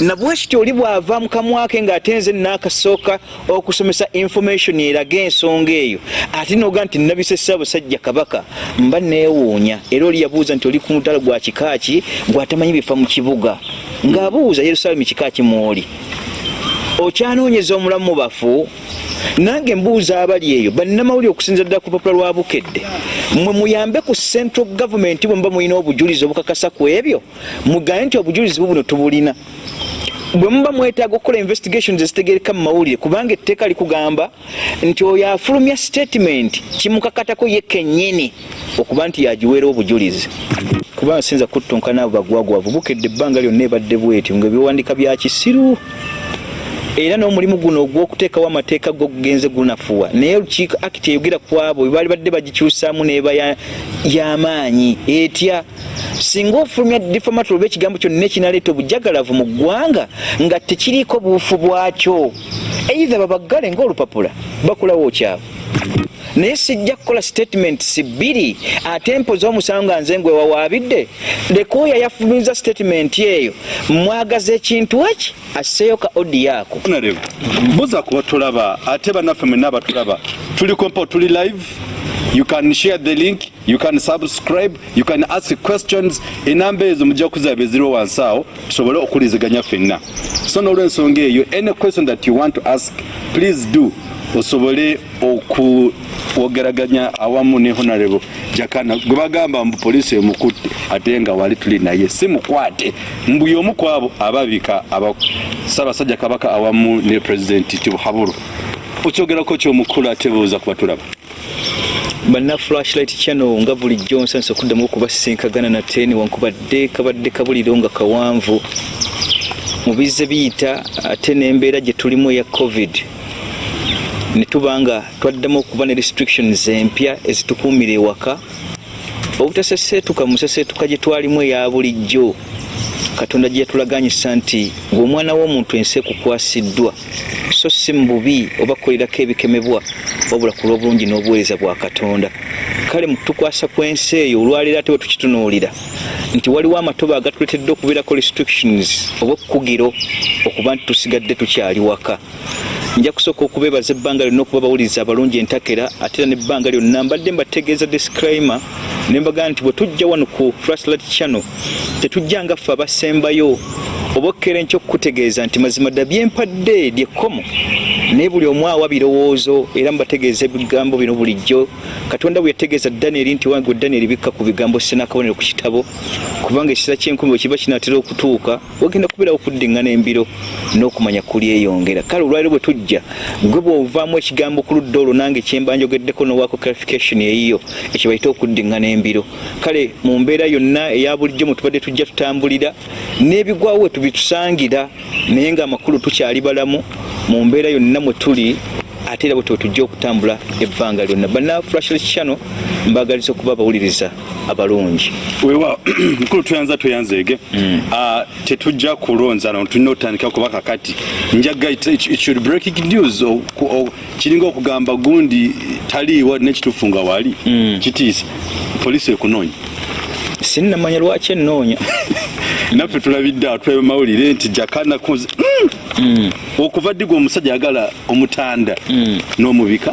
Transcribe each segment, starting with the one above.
nabwekityo oli bw'ava mu kamwake ng'atenze n'akasooka okusomesa information eraga ensonga eyo ate noga nti nabise ssaabasajja kabaka mba neewuunya. Era oli yabuuza nti oli ku mutala gwa kika ki gwatamanyi bifa mu kibuga. Ng'abuuza yerusaalemi kika ki mwoli. Okyanoonyeza omulamu mu bafu nange mbuuza abali eyo bannamawulire okusinza ddala ku lupapula lwa bukedde. Mwe muyambe ku central government bwe muba mulina obujulizi obukakasa ku ebyo mugambe nti obujulizi bubuno tubulina. Bwe muba mwetaaga okukola investigations ezitegereka mu mawulire kubanga etteeka likugamba nti oyo afulumya statement kimukakatako ye kennyini okuba nti yagiweera obujulizi. Kubanga sinza kuttonkana abo bagwagwavu bukedde ebbanga lyonna ebadde bwetyo ngaebiwandiika bya kisiru era n'omulimu guno ogw'okuteekawo amateeka gogugenze gunafuwa. Naye olukiiko akiti eyogera ku abo bwe baali badde bagikyusaamu neeba y'amaanyi etya? Singa ofulumya difamatory oba ekigambo kyonna ekinaleeta obujagalavu mu ggwanga nga tekiriiko buufu bwakyo eitha babaggale ng'olupapula bakulawo okyabo naye sijja kukola statements bbiri ate mpoza omusango nga nze ngwe wawaabidde leka oyo yafulumiza statement eyo. Mwagaza ekintu eki asseeyo ka odi yaako. Mbuza kuba tulaba ate bannaffe mwenna abatulaba. Tuli kompo tuli live. You can share the link you can subscribe you can ask questions. Enamba ezo mujja kuzaba eziriwo wansi awo tusobole okuliziganya ffenna. So n'olwensonga eyo any question that you want to ask please do osobole okwogeraganya awamu ne honorable jakana. Gwe bagamba mbu poliisi emukutte ate nga wali tuli naye si mukwate mbuli omu ku abo ababika ssaabasajja kabaka awamu ne pulezidenti tibuhabulu okyogerako kyomukulu ate buuza kuba tulaba banna flashlight channel nga bulijjo nsanisa okuddamu okubasisinkagana nate newankubadde kabadde kabuliro nga kawanvu. Mu bizze biyita ate n'embeera gye tulimu eya covid netuba nga twaddamu okuba ne restrictions empya ezitukuumira ewaka. Obutaseseetuka mu seseetuka gye twalimu eya bulijjo. Katonda gye yatulaganyisa nti ng'omwana w'omuntu ensi ekukwasiddwa so si mu bubi oba kukolerako ebikemebwa wabula ku lw'obulungi n'obuweereza bwa katonda. Kale mu tukwasa kw'ensi eyo olwaleero ate bwe tukitunuulira nti waliwo amatoba agatuletedde okubeerako restrictions oba okukugiro okuba nti tusigadde tukyali waka nja kusooka okubeebaza ebbanga lyonna okuba bawuliriza abalungi entakera ate era nebbanga lyonna mbadde mbategeeza disclaimer ne mbagamba nti bwe tujja wano ku flashlight channel tetujja nga ffe abasembayo oba okkeera enkyo okukutegeeza nti mazima dda byempadde lyekkomo naye buli omu awa birowoozo era mubategeeza ebigambo bino bulijjo. Katonda bwe yategeeza danieri nti wange danieri bikka ku bigambo sinakabonero ku kitabo kubanga ekiseera kyenkumi bwe kiba kinaatera okutuuka wagenda kubeerawo okuddiŋŋana embiro n'okumanya kulyeyongera kale olwaliro bwe tujja gwe bw'ovaamu ekigambo ku ludda olwo nange kyemba njogeddeko nowaako clarification eyiyo ekyo bayite okuddiŋŋana embiro. Kale mu mbeera yonna eya bulijjo mwe tubadde tujja tutambulira n'ebigwawo we tubitusangira naye ng'amakulu tukyali balamu mu mbeera yonna mwe tuli ate era bwe tujja okutambula ebbanga lyonna. Banna flashlight channel mbagaliza okuba abawuliriza abalungi. Wewa mukulu tuyanza tuyanzeege Ah, tetujja kulonza no tulina otandika kuba kakati. Njaga should breaking news kiringa okugamba gundi taliiwa nekituufu nga wali. Kitiisa poliisi ekunoonya sinnamanya lwaki ennoonya naffe tulabidde awo twebe mawulire nti jakana kuzi Mm. okuva ddiga omusajja ayagala omutanda n'omubika?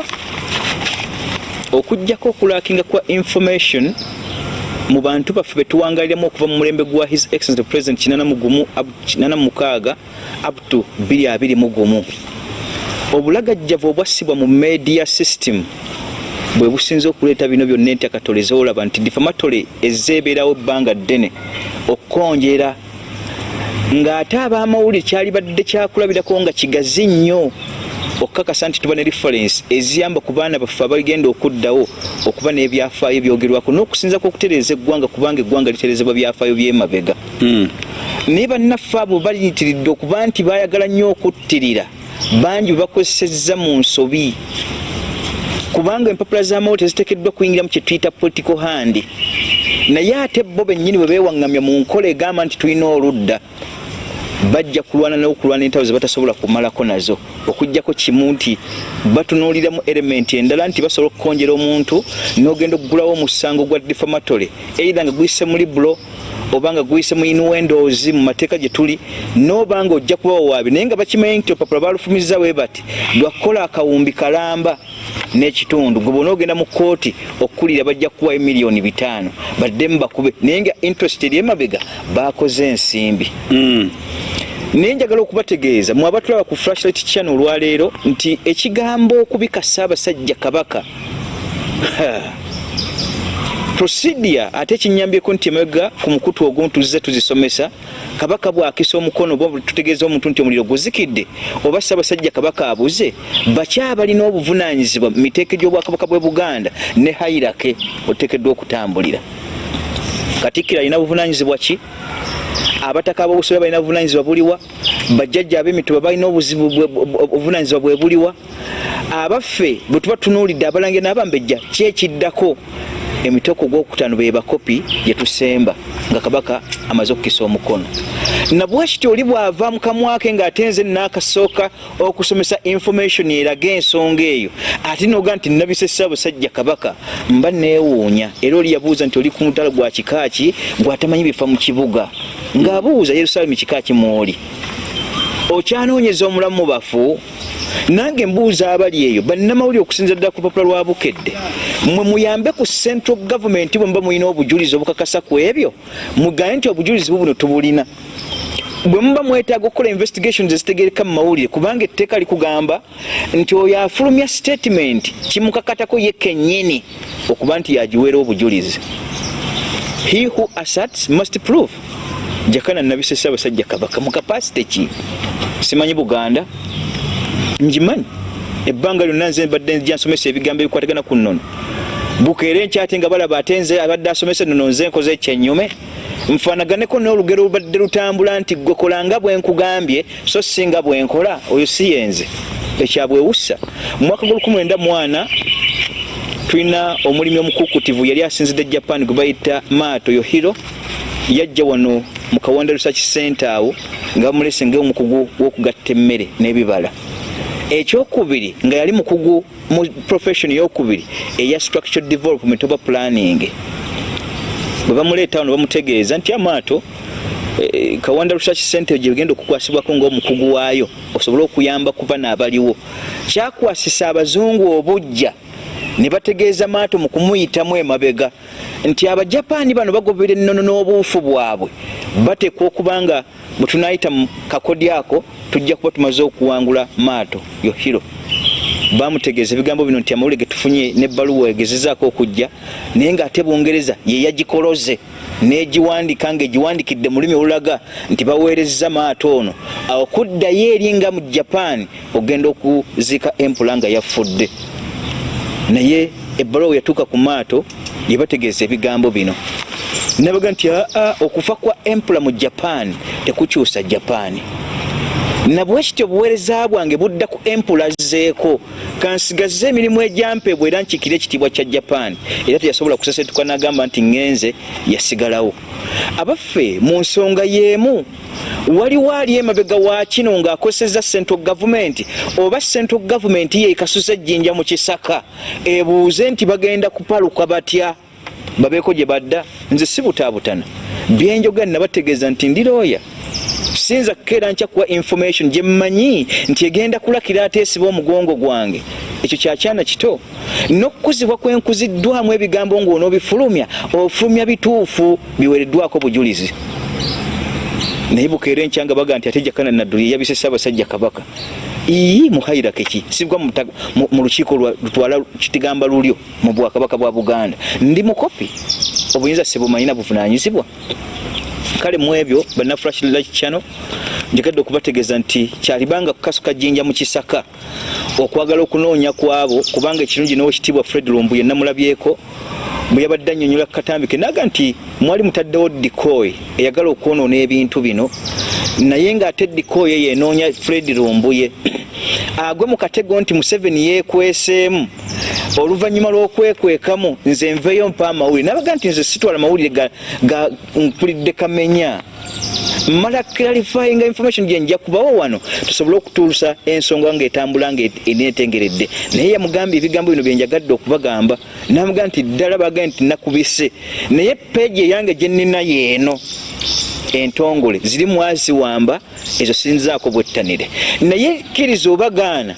Okugjako okulakinga kwa information mu bantu baffe betuwangaliramu okuva mu mulembe gwa his excellent president 86 up to 221 obulagajjavu obwassibwa mu media system bwe businza okuleeta bino byonna entyakatole zoolaba nti difamatole ezeebeerawo ebbanga ddene okukonjera ng'ate ab'amawulire kyali badde kyakulabirako nga kigazi nnyo okukakasa nti tuba ne reference eziyamba ku baana baffe abagenda okuddawo okuba n'ebyafaayo byogerwako n'okusinzako okutereeza eggwanga kubanga eggwanga litereezebwa byafaayo by'emabega. Naye bannaffe abo baliyitiridde okuba nti baayagala nnyo okuttirira bangi bwe bakozesezza mu nsobi kubanga empapula z'amawulire teziteekeddwa kuyingira mu kye tuyita political hand. Naye ate bo bennyini bwe beewaŋŋamya mu nkola egamba nti tulina oludda bajja kulwana n'okulwana entalo ze batasobola kumalako nazo. Okugjako kimu nti batunuuliramu elementi endala nti basobola okukonjera omuntu n'ogenda okugulawo omusango gwa defamatory eira nga guyise mu libulo obanga guyise mu inwendozi mu mateeka gye tuli nobanga ojja kuba wawaabi naye nga bakimanyi nti olupapula balufumiza we bati lwakukola akawumbi kalamba n'ekitundu. Gwe bona ogenda mu kooti okukulira bajja kukuwayo miliyoni bitaano baddemu bakube. Naye nga interest eri emabega bakoze ensimbi. Naye njagala okubategeeza mwe abatulaba ku flashlight channel olwaleero nti ekigambo okubika ssaabasajja kabaka prosidia ate kinyambyeko nti emabega ku mukutu ogumu tuzze tuzisomesa kabaka bwakisa omukono oba tutegeeza omuntu nti omuliro guzikidde oba ssaabasajja kabaka abuze bakyabalina obuvunanyizibwa mu miteeka gy'obwakabaka bwe buganda ne hairake oteekeddwa okutambulira katikkiro alina buvunanyizibwa ki? Abataka ab'obusobe balina buvunanyizibwa buliwa? Bajjajja ab'emituba balina obuvunanyizibwa bwe buliwa? Abaffe bwe tuba tunuulidde abalange n'abambejja kyekiddako emiteeko gwokutaano be bakopi gye tusemba nga kabaka amaze okukisa omukono. Nabwekityo oli bw'ava mu kamwake ng'ate nze naakasooka okusomesa information eraga ensonga eyo ate noga nti nabise ssaabasajja kabaka mba neewuunya era oli yabuuza nti oli ku mutala gwa kika ki gwatamanyi bifa mu kibuga. Ng'abuuza yerusaalemi kika ki mwoli. Okyanoonyeza omulamu mu bafu? Nange mbuuza abali eyo bannamawulire okusinza ddala ku lupapula lwa bukedde. Mwe muyambe ku central government bwe muba mulina obujulizi obukakasa ku ebyo? Mugambe nti obujulizi bubuno tubulina. Bwe muba mwetaaga okukola investigations ezitegereka mu mawulire kubanga etteeka likugamba nti oyo afulumya statement kimukakatako ye kennyini okuba nti yagiweera obujulizi he who asserts must prove. Jakana nabise ssaabasajja kabaka mu kapasite ki simanyi buganda? Njimanyi ebbanga lyonna nze mbadde nzija nsomesa ebigambo ebikwatagana ku nnono. Bukeere nkyate nga balaba ate nze abadde asomesa ennono nze nkoze ekyenyume nfaanaganeko n'olugero lubadde lutambula nti gwe kola nga bwe nkugambye so singa bwe nkola oyo si yenze ekyabwewussa mu mwaka gw'1904 tulina omulimi omukukutivu yali asinzidde japan gwe bayita maato yohiro yajja wano mu kawanda research center awo nga bamulese ngaomukugu w'okugatta emmere n'ebibala. Ekyokubiri nga yali mukugu mu profession eyokubiri eya structural development oba planning bwe bamuleeta wano bamutegeeza nti amaato eh, kawanda research center gyegenda okukwasibwako ngaomukugu waayo osobole okuyamba ku bana abaliwo kyakwasisa abazungu obujja ne bategeeza maato mu kumuyitamu emabega nti abajapaani bano bagobera ennono n'obuufu bwabwe. Bateekwa okuba nga bwe tunayita mu kakodi ako tujja kuba tumaze okuwangula maato yohiro bamutegeeza ebigambo bino nti amawulire getufunye nebbaluwa egezezaako okujja naye ng'ate bungereza ye yagikoloze n'egiwandika ng'egiwandikidde mu lulimi olulaga nti baweerezza maato ono. Awo kuddayo eri nga mu japan ogenda okuziika empula nga yafudde naye ebbaluwa yatuuka ku maato yebategeeza ebigambo bino. Nabaga nti aa okufa kwa empula mu japan tekukyusa japan nabwekityo obuweereza bwange budda ku empula zeeko. Kansigaze emirimu egyampebwa era nkikire ekitiibwa kya japan. Era teyasobola kusesetuka nagamba nti ŋŋenze yasigalawo. Abaffe mu nsonga y'emu waliwo ali emabega wa kino ng'akozeseza central gavumenti oba central gavumenti yeekasuza ejjinja mu kisaka. Ebuuze nti bagenda kupaluka batya babeeko gye badda nze si butaabutana byenjoga nabategeeza nti ndirooya sinza kukeera nkya kuwa information gye mmanyi nti egenda kulakira ateesiba omugongo gwange. Ekyo kyakyana kito. N'okukuzibwa kwenkuziddwamu ebigambo ng'onoobifulumya ofulumya bituufu biweereddwako bujulizi. Naye bukeera enkyanga baga nti ate jakana nadduli yabise ssaabasajja kabaka ii muhairake ki sibwa mu lukiiko lutwala kitigamba lulyo mu bwakabaka bwa buganda. Ndi mukopi? Obuyinza sibumanyina buvunanyizibwa kale mu ebyo bannaflash channel njegadde okubategeeza nti kyalibanga kukasuka jjinja mu kisaka okwagala okunoonya kwabo kubanga ekirungi n'owekitiibwa fred lumbuye namulabyeko bwe yabadde annyonnyola kukatambike naga nti mwali mutaddewo dikoy eyagala okwonoona ebintu bino naye ng'ate dikoy eyo enoonya fred lumbuye agwe mu katego nti museveni yeekweseemu oluvannyuma lw'okwekwekamu nze nveeyo mpa amawulire nabaga nti nze sitwala mawulire ga, ga mpulidde kamenya mala clarifying information gyenja kubawo wano tusobole okutuusa ensonga ngaetambula nga eneetengeredde. Naye yamugambye ebigambo bino byenjagadde okubagamba namugaa nti ddala bagaa nti nakubise. Naye peegi eyange gyenina yeeno entongole ziri mwaziwamba ezo sinzaako bwettanire. Naye kkiriza obagaana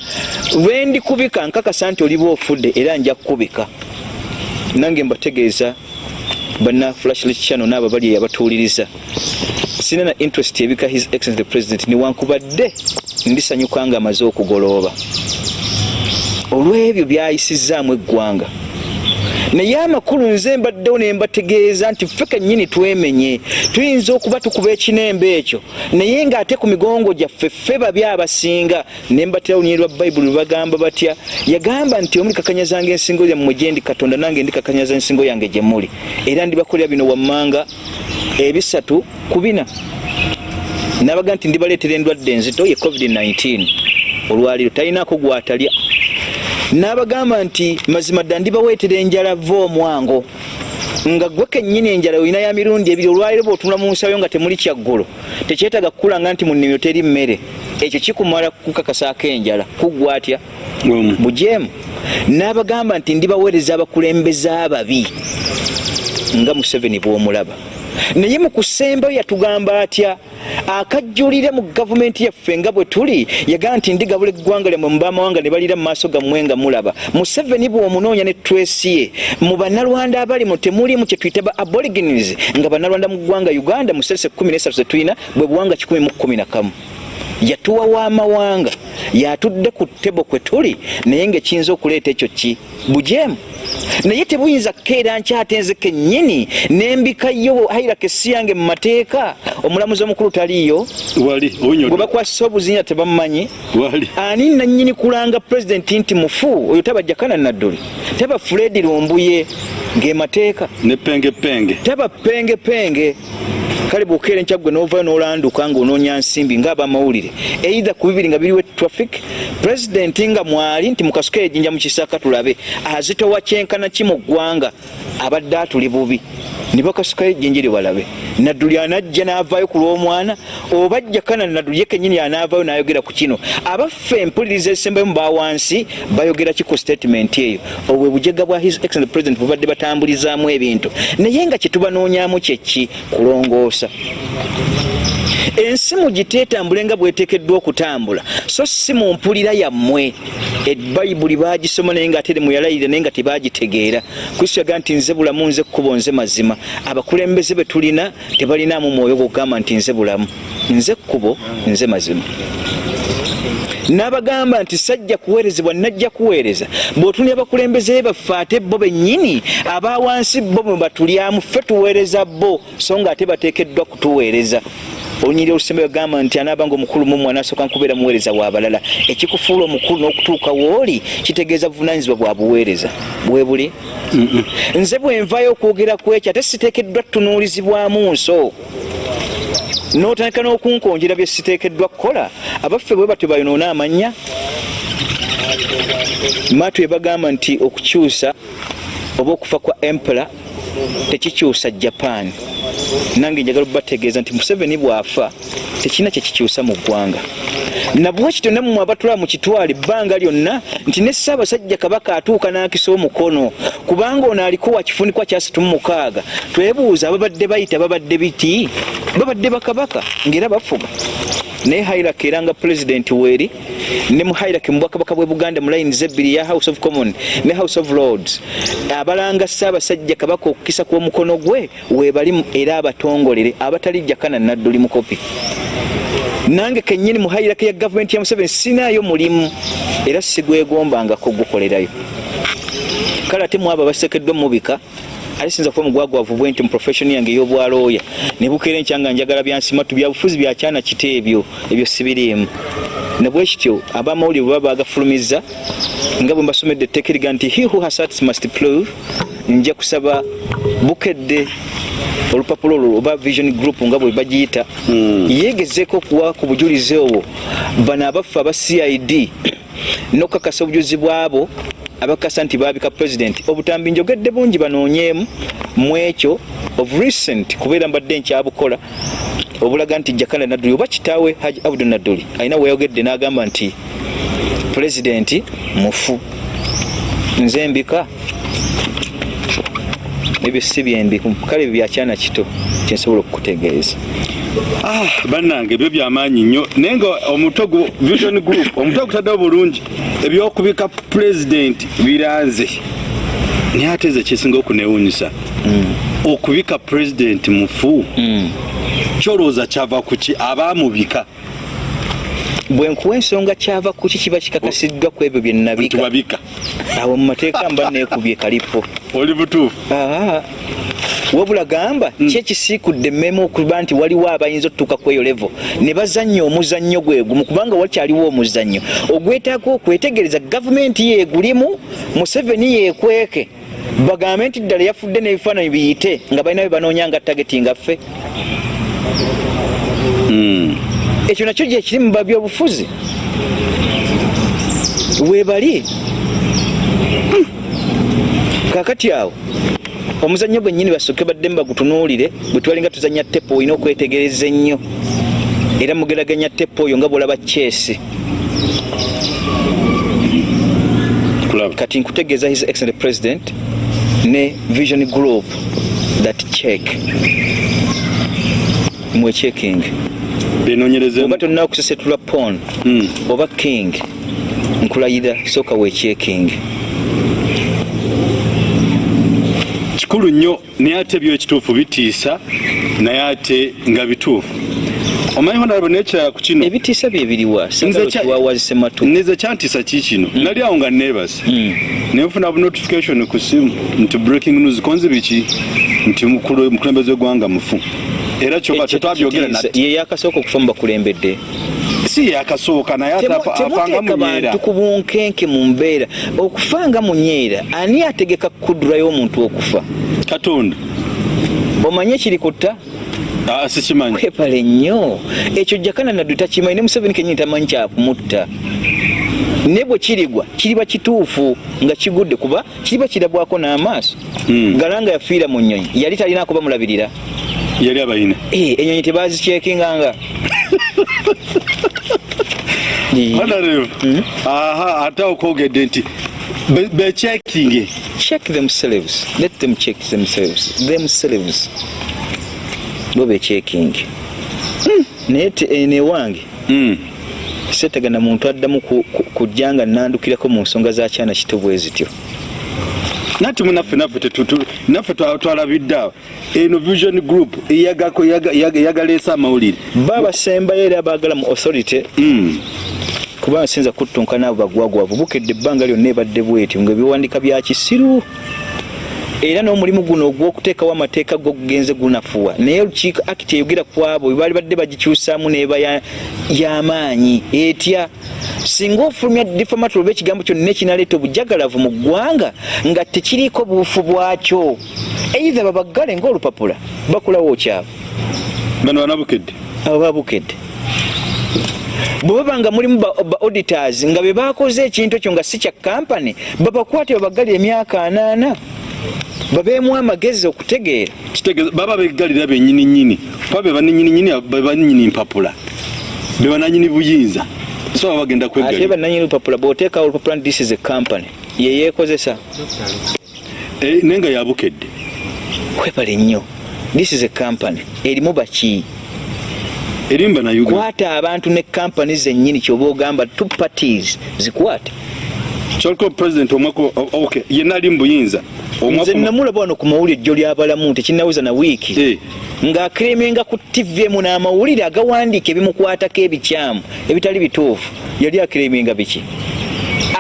lwendikubika nkakasa nti oliba ofudde era nja kukubika. Nange mbategeeza bana flashlit channel naabo bali eyabatuuliriza sina na interest ebika his excellence the president niwankubadde ndisanyuka nga amaze okugolooba. Olw'ebyo byayisizaamu eggwanga naye amakulu nze mbaddewo ne mbategeeza nti ffe kennyini twemenye tuyinza okuba tukuba ekinembe ekyo. Naye ng'ate ku migongo gyaffe ffe babi abasinga ne mbatera olunyi lwa bayibuli lwe bagamba batya yagamba nti omuli kakanyazanga ensingo yammwe gye ndi katonda nange ndi kakanyaza ensingo yange gye muli. Era ndibakolera bino wammanga ebisatu ku bina. Nabaga nti ndibaleetera endwadde enzito ye covid-19 olwaliro talinaako gwatalya n'abagamba nti mazima dda ndibaweetera enjala va omwango nga gwe kennyini enjala olina ya mirundi ebiri olwaliro bw'otunula mu nsayo nga temuli kyaggulo tekyetaaga kukulanga nti mu nnimiro teri mmere. Ekyo kikumala kukakasaako enjala kuggwa atya? Bujeemu. N'abagamba nti ndibaweereza abakulembeze ababi nga museveni bw'omulaba naye mu kusembayo yatugamba atya akajjulire mu gavumenti yaffe nga bwe tuli yagamba nti ndigabula eggwanga lyammwe mu bamawanga ne balira mu maaso gammwe nga mulaba. Museveni bw'omunoonya ne twesi ye mu bannalwanda abalimu temulimu kye tuyita ba aborigines nga bannalwanda mu ggwanga uganda mu serese 13 ze tulina bwe buwanga 111 yatuwa w'amawanga yatudde ku ttebo kwe tuli naye ngaekiyinza okuleeta ekyo ki? Bujeemu. Naye tebuyinza kukeera nkyate nze kennyini nembikayo hairaka essi yange mu mateeka. Omulamuzi omukulu taliiyo? Wali gwe bakwasisa obuzinya tebamumanyi? Wali. Ani nanyini kulanga pulezidenti nti mufu? Oyo taba jakana nadduli. Taba fredi lumbuye ng'emateeka ne pengepenge. Taba pengepenge kale bwokeera enkyagwe novayo nolanduka ngaonoonya nsimbi ngaabamawulire eitha ku bibiri nga biriwe traffic pulezidenti nga mwali nti mukasuka ejinja mukisaka tulabe azitowa kyenkana ki mu ggwanga abadde atuli bubi. Ne bakasukayo ejjinja lye balabe. Nadduli anajja n'avaayo ku lw'omwana oba jakana nadduli ye kennyini anaavaayo n'ayogera ku kino. Abaffe empuliriza ezisembayo mu bawansi bayogera ki ku statement eyo? Obwe bujega bwa his excellent president bubadde batambulizaamu ebintu. Naye nga kye tubanoonyaamu kyeki kulongoosa ensi mugiteetambule nga bweteekeddwa okutambula so si mu mpulira yammwe. Ebayibuli bagisoma naye nga ate muyalayirira naye nga tebagitegeera. Kristo yagaa nti nze bulamu nze kkubo nze mazima. Abakulembeze be tulina tebalinaamu mwoyo gwokugamba nti nze bulamu. Nze kkubo nze mazima n'abagamba nti sajja kuweerezebwa najja kuweereza. Bw'otunira abakulembeze baffe ate bo bennyini abawansi bo mwe batulyamu ffe tuweereza bo. So nga ate bateekeddwa kutuweereza. Olunyiri olusembe yagamba nti anaabanga omukulu mumwe anasooka nkubeera muweereza w'abalala ekikufuula omukulu n'okutuuka wooli kitegeeza buvunanyizibwa bwa buweereza. Bwe buli? Nze bwe nvaayo okwogera ku ekyo ate siteekeddwa tutunuulizibwamu nso n'otandika n'okunkonjera bye siteekeddwa kukola abaffe bwe batyo bayonoona amannya maatu yebagamba nti okukyusa oba okufa kwa empera tekikyusa japan. Nange njagala okubategeeza nti museveni bw'afa tekirina kyekikyusa mu ggwanga nabwe kityo nammwe abatulaba mu kitwala ebbanga lyonna nti ne ssaabasajja kabaka atuuka n'akisa omukono. Kubanga ono aliko wakifunikwa kyasatu mu mukaaga. Twebuuza ababadde bayita babadde biti? Babadde bakabaka ng'era bafuga naye hairaki era nga pulezidenti weeri ne mu hairaki mu bwakabaka bwe buganda mu layini zebbiri ya house of common ne house of lords. Abalanga ssaabasajja kabaka okukisa kw'omukono gwe weebali era abatongolere abatali jakana nadduli mukopi nange kennyini mu hairaki ya gavumenti ya museveni sinaayo mulimu era sigwegombangako gukolerayo kale ate mwabo abasekeddwa mubika ate sinza kuba mugwagwavu bwe nti mu profession yange ey'obwalooya ne bukeera enkyanga njagala byansimatu byabufuzi byakyana kite ebyo ebyo sibiriimu ne bwe kityo abamawulire bwe baba bagafulumiza nga bwe mbasomedde etteeka eriga nti he who has hearts must prove. Nja kusaba bukedde olupapula olwo oba vision group nga bwe bagiyita. Yeegezeeko okuwa ku bujulizi obwo. Bano abaffe aba cid n'okukakasa obujulizi bwabo abakasa nti babika pulezidenti obutambi njogedde bungi banoonyeemu mu ekyo of recent kubeera mbadde nkyabukola. Obulaga nti jakala nadduli oba kitaawe haji abdu nadduli alina weyogedde n'agamba nti pulezidenti mufu. Nze mbika ebyo si byembiku kale byakyana kito kyensobola okukutegeeza bannange ebyo byamaanyi nnyo. Naye nga omutwe gu vision group omutwe gutaddewo bulungi ebyokubika pulezidenti biranze. Naye ate eze kyesinga okunewunyisa okubika pulezidenti mufu. Kyolowooza kyava ku ki? Abaamubika. Bwe nkuwa ensonga kyava ku ki kiba kikakasiddwa ku ebyo bye nnabika? Tubabika awo mu mateeka mba neekubye kalipo. Oli butuufu wabula gamba ki ekisiikudde emmeme okuba nti waliwo abayinza okutuuka ku eyo levo ne bazannya omuzannyo gwe gumu kubanga wakyaliwo omuzannyo. Ogwetaaga okwetegereza gavumenti yeegulimu museveni yeekweke bagambe nti ddala yafudde n'ebifaananyi biyite nga balina bye banoonya nga tageti nga ffe. Ekyo nakyo gyekiri mu babyobufuzi weebali. Kakati awo omuzannyo gwennyini basooke badde bagutunuulire bwe twalinga tuzannya tepo olina okwetegereza ennyo. Era mugeraganya tepo oyo nga bwolaba kyesi. Kulaba kati nkutegeeza his excellent president ne vision group that check. Mwecheking oba tolina okusesetula pon oba king nkulayira sooka wecheking kikulu nnyo naye ate byo ekituufu bitiisa naye ate nga bituufu. Omanyi honarabo nekirala ku kino? Ebitiisa byebiriwa Nze singawekiwawazise matu neze kyantiisa ki kino? Nali awo nga neebase. Naye nfuna bu notification ku simu nti breaking news konzi biki? Nti mukulembeze w'eggwanga mufu. Era kyoka tetwabyogera nati ye yakasooka okufa mu bakulembedde si yakasooka naye afanga munyeera bantu ku bunkenke mu mbeera. Okufanga munyeera ani ategeka kudurayo omuntu okufa? Katonda. Omanye ekiri kutta sikimanyi. Kwepale nnyo. Ekyo jakana naddu takimanyi ne museveni kenyini tamanyi kyakumutta. Naye bwe kirigwa kiriba kituufu nga kigudde kuba kiriba kirabwako n'amaaso. Mm. galanga yafiira mu nnyonyi. Yali talina kuba mulabirira yali abayina Eh, enyonyi tebazikyekinganga Eh, honorable aha ate okwogedde nti be- bechekinge check themselves let them check themselves. Themselves bo bechecking naye te- eh, newange Mm. setegana muntu addamu ku- ku- kujja nga nandukirako mu nsonga za kyana kito bwe zityo nati munaffe naffe naffe twa- twalabidde awo eno vision group yagaleese amawulire. Baabasembayo era abaagala mu authority Mm. kubanga sinza kuttunkana abo bagwagwavu bukedde ebbanga lyonna ebadde bwetyo nga ebiwandiika bya kisiru era n'omulimu guno ogw'okuteekawo amateeka gogugenze gunafuwa. Naye olukiiko akiti eyogera ku abo baali badde bagikyusaamu neeba ya- y'amaanyi etya? Singa ofulumya difamatory oba ekigambo kyonna ekinaleeta obujagalavu mu ggwanga nga tekiriiko buufu bwakyo eitha babaggale ng'olupapula bakulawo kyabo bano banabukedde abo babukedde bwe baba nga mulimu ba auditors nga be bakoze ekintu ekyo nga si kya kampani babakwate babagalira emyaka anaana babeemu amagezi okutegeera. Kitegeeza baba begalira benyini nyini kuba be banyini nyini be banyini mpapula. Be bananyini buyinza. So baba bagenda kwegalira bannanyini lupapula bw'oteekawo olupapula nti this is a company. Ye yeekozesa. Eh, naye nga yabukedde kwepale nnyo. This is a company. Erimu baki erimba na uganda. Kwata abantu ne kampani zennyini kyoba ogamba two parties. Zikwate kyoliko president omwaka o- okay yenna ali mu buyinza nze namulaba wano ku mawulire ejjo ly'abalamu tekinnawuza na wiiki Eh. ng'akeremenga ku tv emu n'amawulire agawandiika ebimukwatako ebikyamu ebitali bituufu yali akeremenga biki?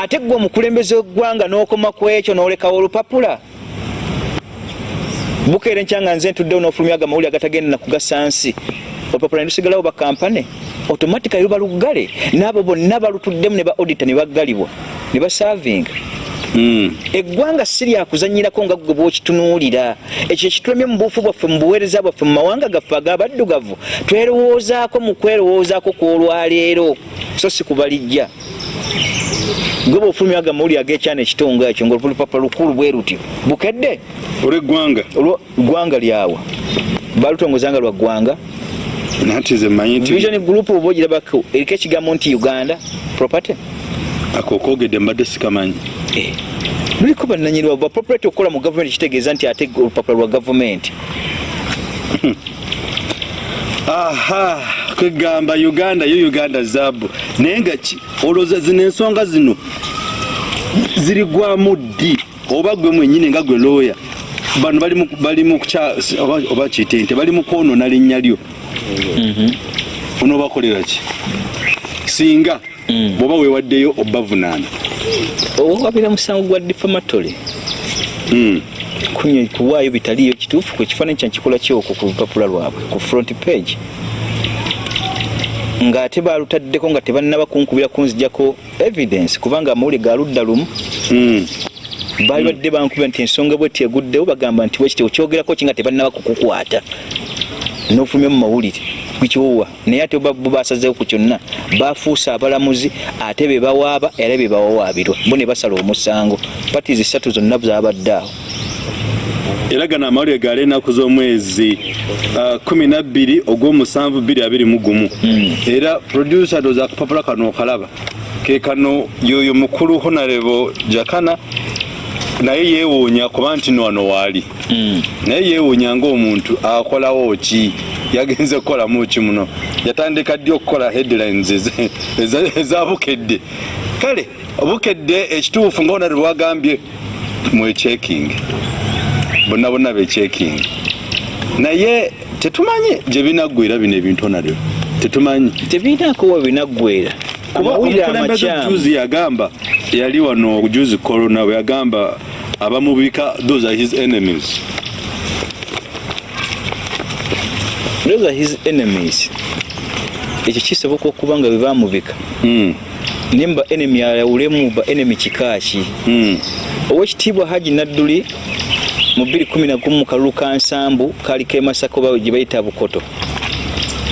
Ate gwe omukulembeze w'eggwanga n'okoma ku ekyo n'olekawo olupapula? Bukeera enkyanga nze ntuddewo n'ofulumya agamawulire agatagenda nakugasa nsi olupapula nelusigalawo bakampane automatically luba luggale n'abo bonna balutuddemu ne ba audita ne baggalibwa ne basaavinga Mm. eggwanga si lyakuzanyirako nga gwe bwokitunuulira. Ekyo ekitulemye mu buufu bwaffe mu buweereza bwaffe mu mawanga gaffe ag'abaddugavu twerowoozaako mu kwerowoozaako kw'olwaleero. So si kubalijja. Gwe bwofulumya aga mawuli ag'ekyana ekitongo ekyo ngaolupapula lukulu bwe lutyo bukedde. Olweggwanga? Olwo ggwanga lyawa. Balutongozanga lwa ggwanga nati ze mmanyi nti vision group oba ogirabako eriko ekigambo nti uganda property? Akookogedde mbadde sikamanyi. Eh, luliko bannanyini ba property okukola mu gavumenti kitegeeza nti ate olupapula lwa gavumenti aha kwegamba uganda yo uganda zaabu. Naye nga ki? Olowooza zino ensonga zino zirigwamu ddi? Oba gwe mwenyini nga gwe looya bano bali mu- oba- kiyite nti bali mu kwonoona linnya lyo onoobakolera ki? Singa bw'oba weewaddeyo obavunaana owabira musango gwa defamatory Mm. kuwaayo bitaliyo kituufu kwe kifaananyi kyankikola kyoko ku lupapula lwabwe ku front page? Ng'ate balutaddeko nga tebannaba kunkubira kunzijako evidence kubanga amawuli ga ludda lumu. Mm. baali badde bankubira nti ensonga bwetti eguddewo bagamba nti bwekiti okyogerako ki nga tebannaba kukukwata n'ofulumya mu mawulire. Bikyowa naye ate bo basazeewo ku kyonna bafuuse abalamuzi ate be bawaaba era be bawawaabirwa. Bo ne basala omusango. Patizi ssatu zonna zabadde awo. Era gano amawulire gaali ennaku z'omwezi uh, kumi nabbiri ogw'omusanvu bbiri abiri mu gumu. Era producer ndooza akapapula kano okalaba ke kano yoyo mukulu honarebo jakana naye yeewuunya kuba nti no wano waali. Naye yeewuunya ng'omuntu akolawo ki? Yagenze kukolamu ki muno? Yatandika ddi okukola headlines eze- eza- eza bukedde? Kale bukedde ekituufu nga honarebo agambye mwecheking bonna bonna becheking naye tetumanyi gye binaggwera bino ebintu onalyo tetumanyi. Tebirinaako we binaggwera? Kuba omukulembeze juzi yagamba yali wano juzi corona bwe yagamba abamubika those are his enemies. Those are his enemies. Ekyo kisoboka okuba nga bebamubika Mm, naye muba enemy ayawulemu ba enemy kikaaki mm, owekitiibwa haji nadduli mu 211 mu kalulu ka nsambu kaliko emasaka oba gye bayita bukoto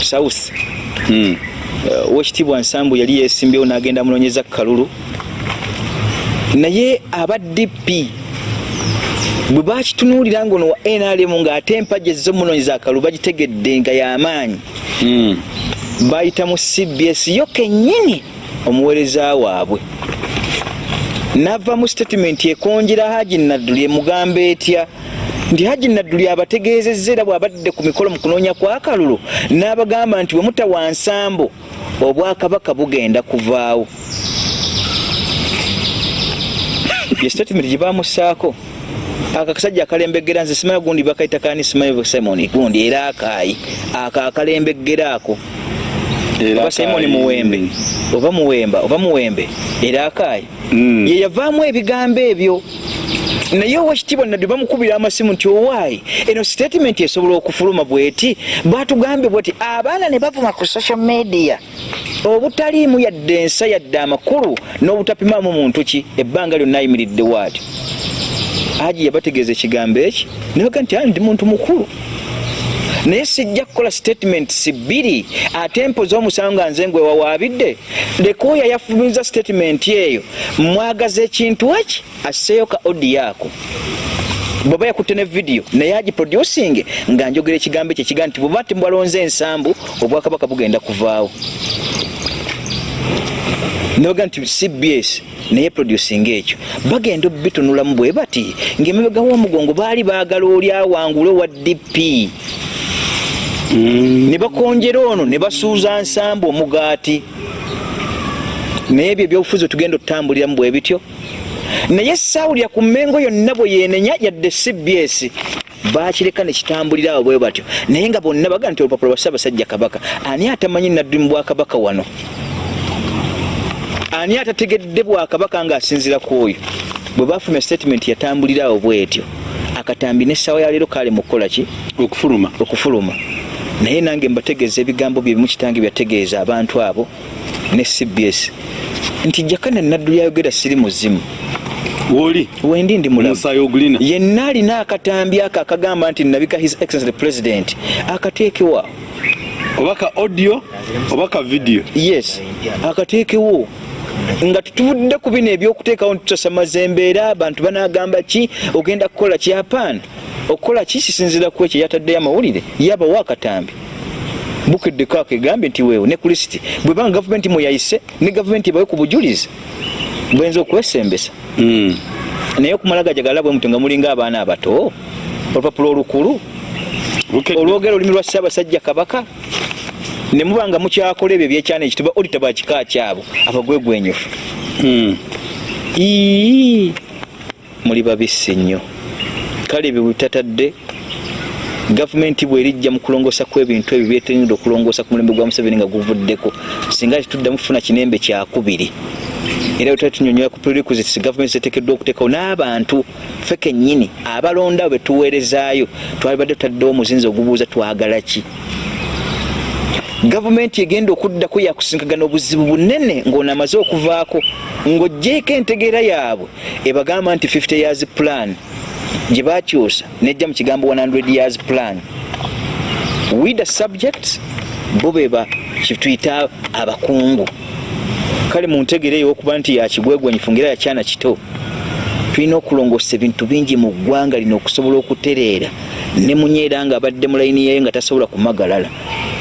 south. Mm. Uh, owekitiibwa nsambu yali yesimbyewo n'agenda amunoonyeza ku kalulu. Naye aba dp bwe bakitunuulira ngaono wa nrm ng'ate empagi ezizomunoonyeza akalulu bagitegedde nga y'amaanyi Mm. bayita mu cbs yo kennyini omuweereza waabwe. Nava mu statement ekonjera haji nadduli emugamba etya nti haji nadduli abategeezezza era bw'abadde ku mikolo mu kunoonya kwa kalulu n'abagamba nti bwe mutawa nsambo obwakabaka bugenda kuvaawo. Ye statement gye bamussaako akakasajja akalembegera nze simanyi gundi bakaita kani simanyi simoni gundi era akaayi ako akalembegera ako. Oba simoni muwembe oba muwemba oba muwembe era akaayi Mm. ye yavaamu ebigambo ebyo. Naye owekitiibwa nadde bamukubira amasimu nti owaayi eno statement esobola okufuluma bweti? Batugambye bweti abaana ne bavuma ku social media. Obutaliimu yadde ensa yadde amakulu n'obutapimaamu muntu ki? Ebbanga lyonna ayimiridde waatyo aji yabategeeza ekigambo eki nebaga nti ndi muntu mukulu. Naye sijja kukola statements bbiri ate mpoza omusango nga nze ngwe wawaabidde leka oyo ayafumiza statement eyo mwagaza ekintu eki asseeyo ka odi ako bwaba yakutte ne vidiyo naye agiproducing nga njogera ekigambo ekyo ekiga nti bweba tibwalonze ensambu obwakabaka bugenda kuvaawo nebaga nti cbs naye producing ekyo. Bagenda obitunulamu bwe bati ngaemabega w'omugongo baali baagala oli awangule owa dp ne bakonjera ono ne basuuza nsambu omugaati. Naye ebyo ebyobufuzi tugenda otutambuliramu bwe bityo. Naye saawulira ku mmengo yonna bwe yenenya yadde cbs bakireka nekitambulira awo bwe batyo. Naye nga bonna baga nti olupapula lwa ssaabasajja kabaka ani atamanyi naddu mu bwakabaka wano ani atategedde bwakabaka ng'asinzira ku oyo? Bwe bafulumya statement yatambulira awo bwetyo. Akatambi n'essaawa ya leero kaale mu kukola ki? Okufuluma. Okufuluma. Naye nange mbategeeza ebigambo bye bimu kitange byategeeza abantu abo ne cbs nti jakana naddu lyayogera siri muzimu wooli wendi ndi mulamu. Omusaayi ogulina. Yenna alina akatambi ako akagamba nti nabika his excellence the president akateekewo oba ka audio oba ka video? Yes akateekewo nga tutuvudde ku bino ebyokuteekawo ntutasamaza embeera abantu banagamba ki? Ogenda kukola ki? Apaana okukola ki? Kisinzira ku ekyo yataddeyo amawulire. Yabawo akatambi bukeddeko ako egambye nti weewo ne kulisiti. Bwebanga gavumenti mweyayise ne gavumenti ebawe ku bujulizi bwenza okwesembesa. Mm. naye okumala gajagala bwe muto nga mulinga abaana abato olupapula olukulu Bukedde. olwogera olulimi lwa ssaabasajja kabaka ne muba nga mukyakola ebyo ebyekyana ekituba olita bakika kyabo abagwegwenyufu Mm. Ii, muli babisi nnyo. Kale ebyo bitatadde gavumenti bwerijja mu kulongoosa kw'ebintu ebyo byetenedde okulongoosa ku mulembe gwa museveni nga guvuddeko. Singa tetuddamu kufuna kinembe kyakubiri era bwe tuba tunyonyola ku prerequisites gavumenti zeteekeddwa okuteekawo n'abantu ffe kennyini abalonda bwe tuweerezaayo. Twalibadde tutaddewo omuzinzi ogubuuza twagala ki gavumenti egenda okuddako yakusinkagana obuzibu bunene ng'ono amaze okuvaako ng'ogjeeko entegeera yaabwe ebagamba nti 50 years plan. Gye bakyusa nejja mu kigambo 100 years plan. With the subject bo beba kituyita abakungu. Kale mu ntegeera ey'okuba nti yakigwegwanyifu ngaera yakyana kito tulina okulongoosa ebintu bingi mu ggwanga lino okusobola okutereera ne munyeera nga abadde mu layini yeyo nga tasobola kumagalala.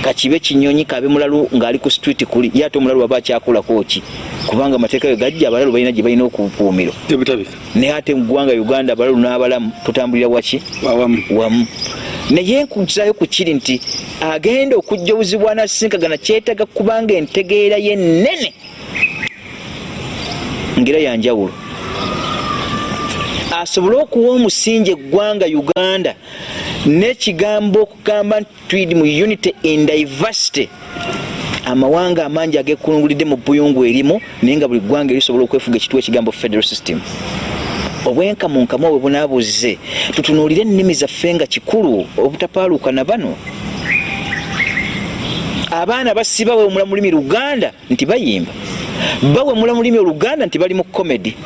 Kakibe kinyonyi kabe mulalu ng'ali ku street kuli ye ate omulalu aba akyakolako ki? Kubanga amateeka ge gajja abalalu balina gye balina Ebitabika. naye ate mu ggwanga uganda abalalu n'abalamu tutambulira waki wamu. Naye nkuzayo ku kiri nti agenda okujja obuzibu anasinkagana kyetaga kubanga entegeera ye nene ngera yanjawulo asobole okuwa omusingi eggwanga uganda n'ekigambo okugamba nti tuli mu unity in diversity. Amawanga amangi agekulungulidde mu buyungu erimu naye nga buli ggwanga erisobola okwefuga ekituwa ekigambo federal system. Obwenkamunkamu obwe bunaabuze tutunuulire ennimi zaffe nga kikulu obutapaaluuka na bano. Abaana basiba bawemula mu lulimi luganda nti bayimba bawemula mu lulimi oluganda nti bali mu komedi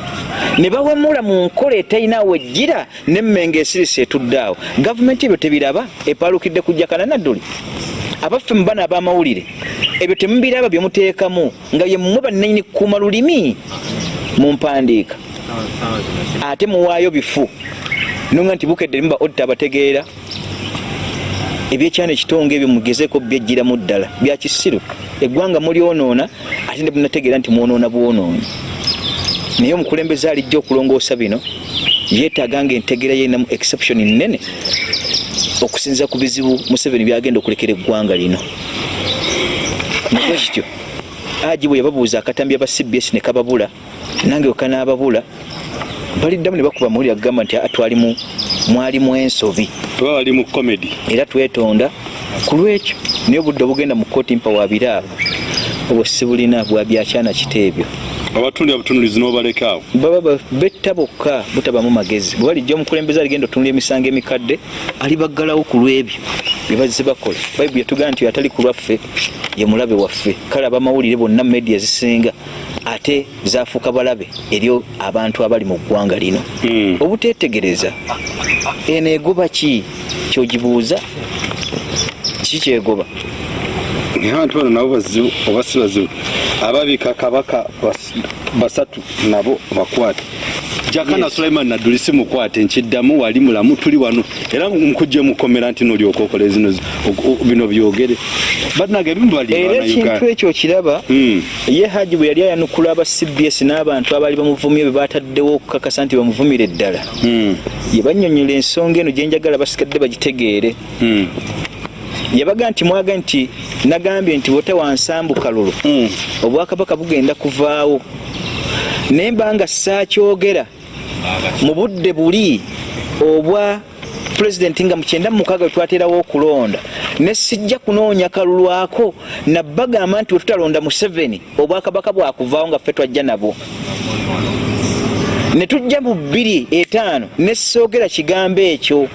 ne bawemula mu nkola etalinawo ejjira nemmenge esirisi etuddeawo gavumenti ebyo tebiraba epaalukidde kujja kananadduli abaffe mu bana ab'amawulire ebyo temubiraba bye muteekamu nga ye mmwe bannanyini kukuuma lulimi mu mpandiika. Ate muwaayo bifu. Nonga nti bukedde limuba odita abategeera. Ebyekyana ekitonga ebyo mugezeeko byejjiramu ddala. Bya kisiru. Eggwanga mulyonoona ate ne bunategeera nti mwonoona bwonoonyi naye omukulembeze alijja okulongoosa bino yeetaaga nga entegeera yerinamu exception nnene okusinziza ku bizibu museveni byagenda okulekera eggwanga lino. Nakwe kityo agi bwe yababuuza akatambi aba cbs ne kababula nange okanaababula baliddamu ne bakuba mawulire agamba nti "Ah, twalimu mwalimu ensobi. Baba bali mu comedy. era twetonda ku lwekyo naye obudde obugenda mu kooti mpa wabiraabo obwo sibulina bwa byakyana kito ebyo Abatundira butunulizi n'obaleka awo. baba ba- betta bokka butabamu magezi. Bwe balijja omukulembeze aligenda otunula emisango emikadde alibaggalawo ku lw'ebyo bye bazze bakola. Bayibuli yatugamba nti atali ku lwaffe ye mulabe waffe. Kale abamawulire bonna media zisinga ate zafuuka balabe eri abantu abali mu ggwanga lino. Mm. obutetegereza eno egoba ki? Kyogibuuza? Kiki kyegoba? Abantu bano nabo bazibu oba si bazibu. Ababika kabaka bas- basatu nabo bakwate. Jakana Yes. Sulaiman Nadduli si mukwate nkiddamu wali mulamu tuli wano era mukujje mukomera nti n'olyoka okola zino zi- o- o- bino byogere banaga ebimu bali era bana ekintu ekyo kiraba Mm. ye haji bwe yali ayanukula aba cbs n'abantu abaali bamuvumye bwe bataddewo okukakasa nti bamuvumire ddala Mm. ye bannyonnyola ensonga eno gye njagala basigadde bagitegeere Mm. Yabaga nti mwaga nti nagambye nti wote wansambu kalulu. Mm. obwakabaka bugenda kuvaawo. Naye mba nga saakyogera mu budde buli obwa pulezidenti nga mukyenda mu mukaaga bwe twaterawo okulonda ne sijja kunoonya kalulwako nabbagamba nti wetutalonda museveni obwakabaka bwakuvaawo nga ffe twajja nabwo. Ne tujja mu bbiri etaano ne soogera kigambo ekyo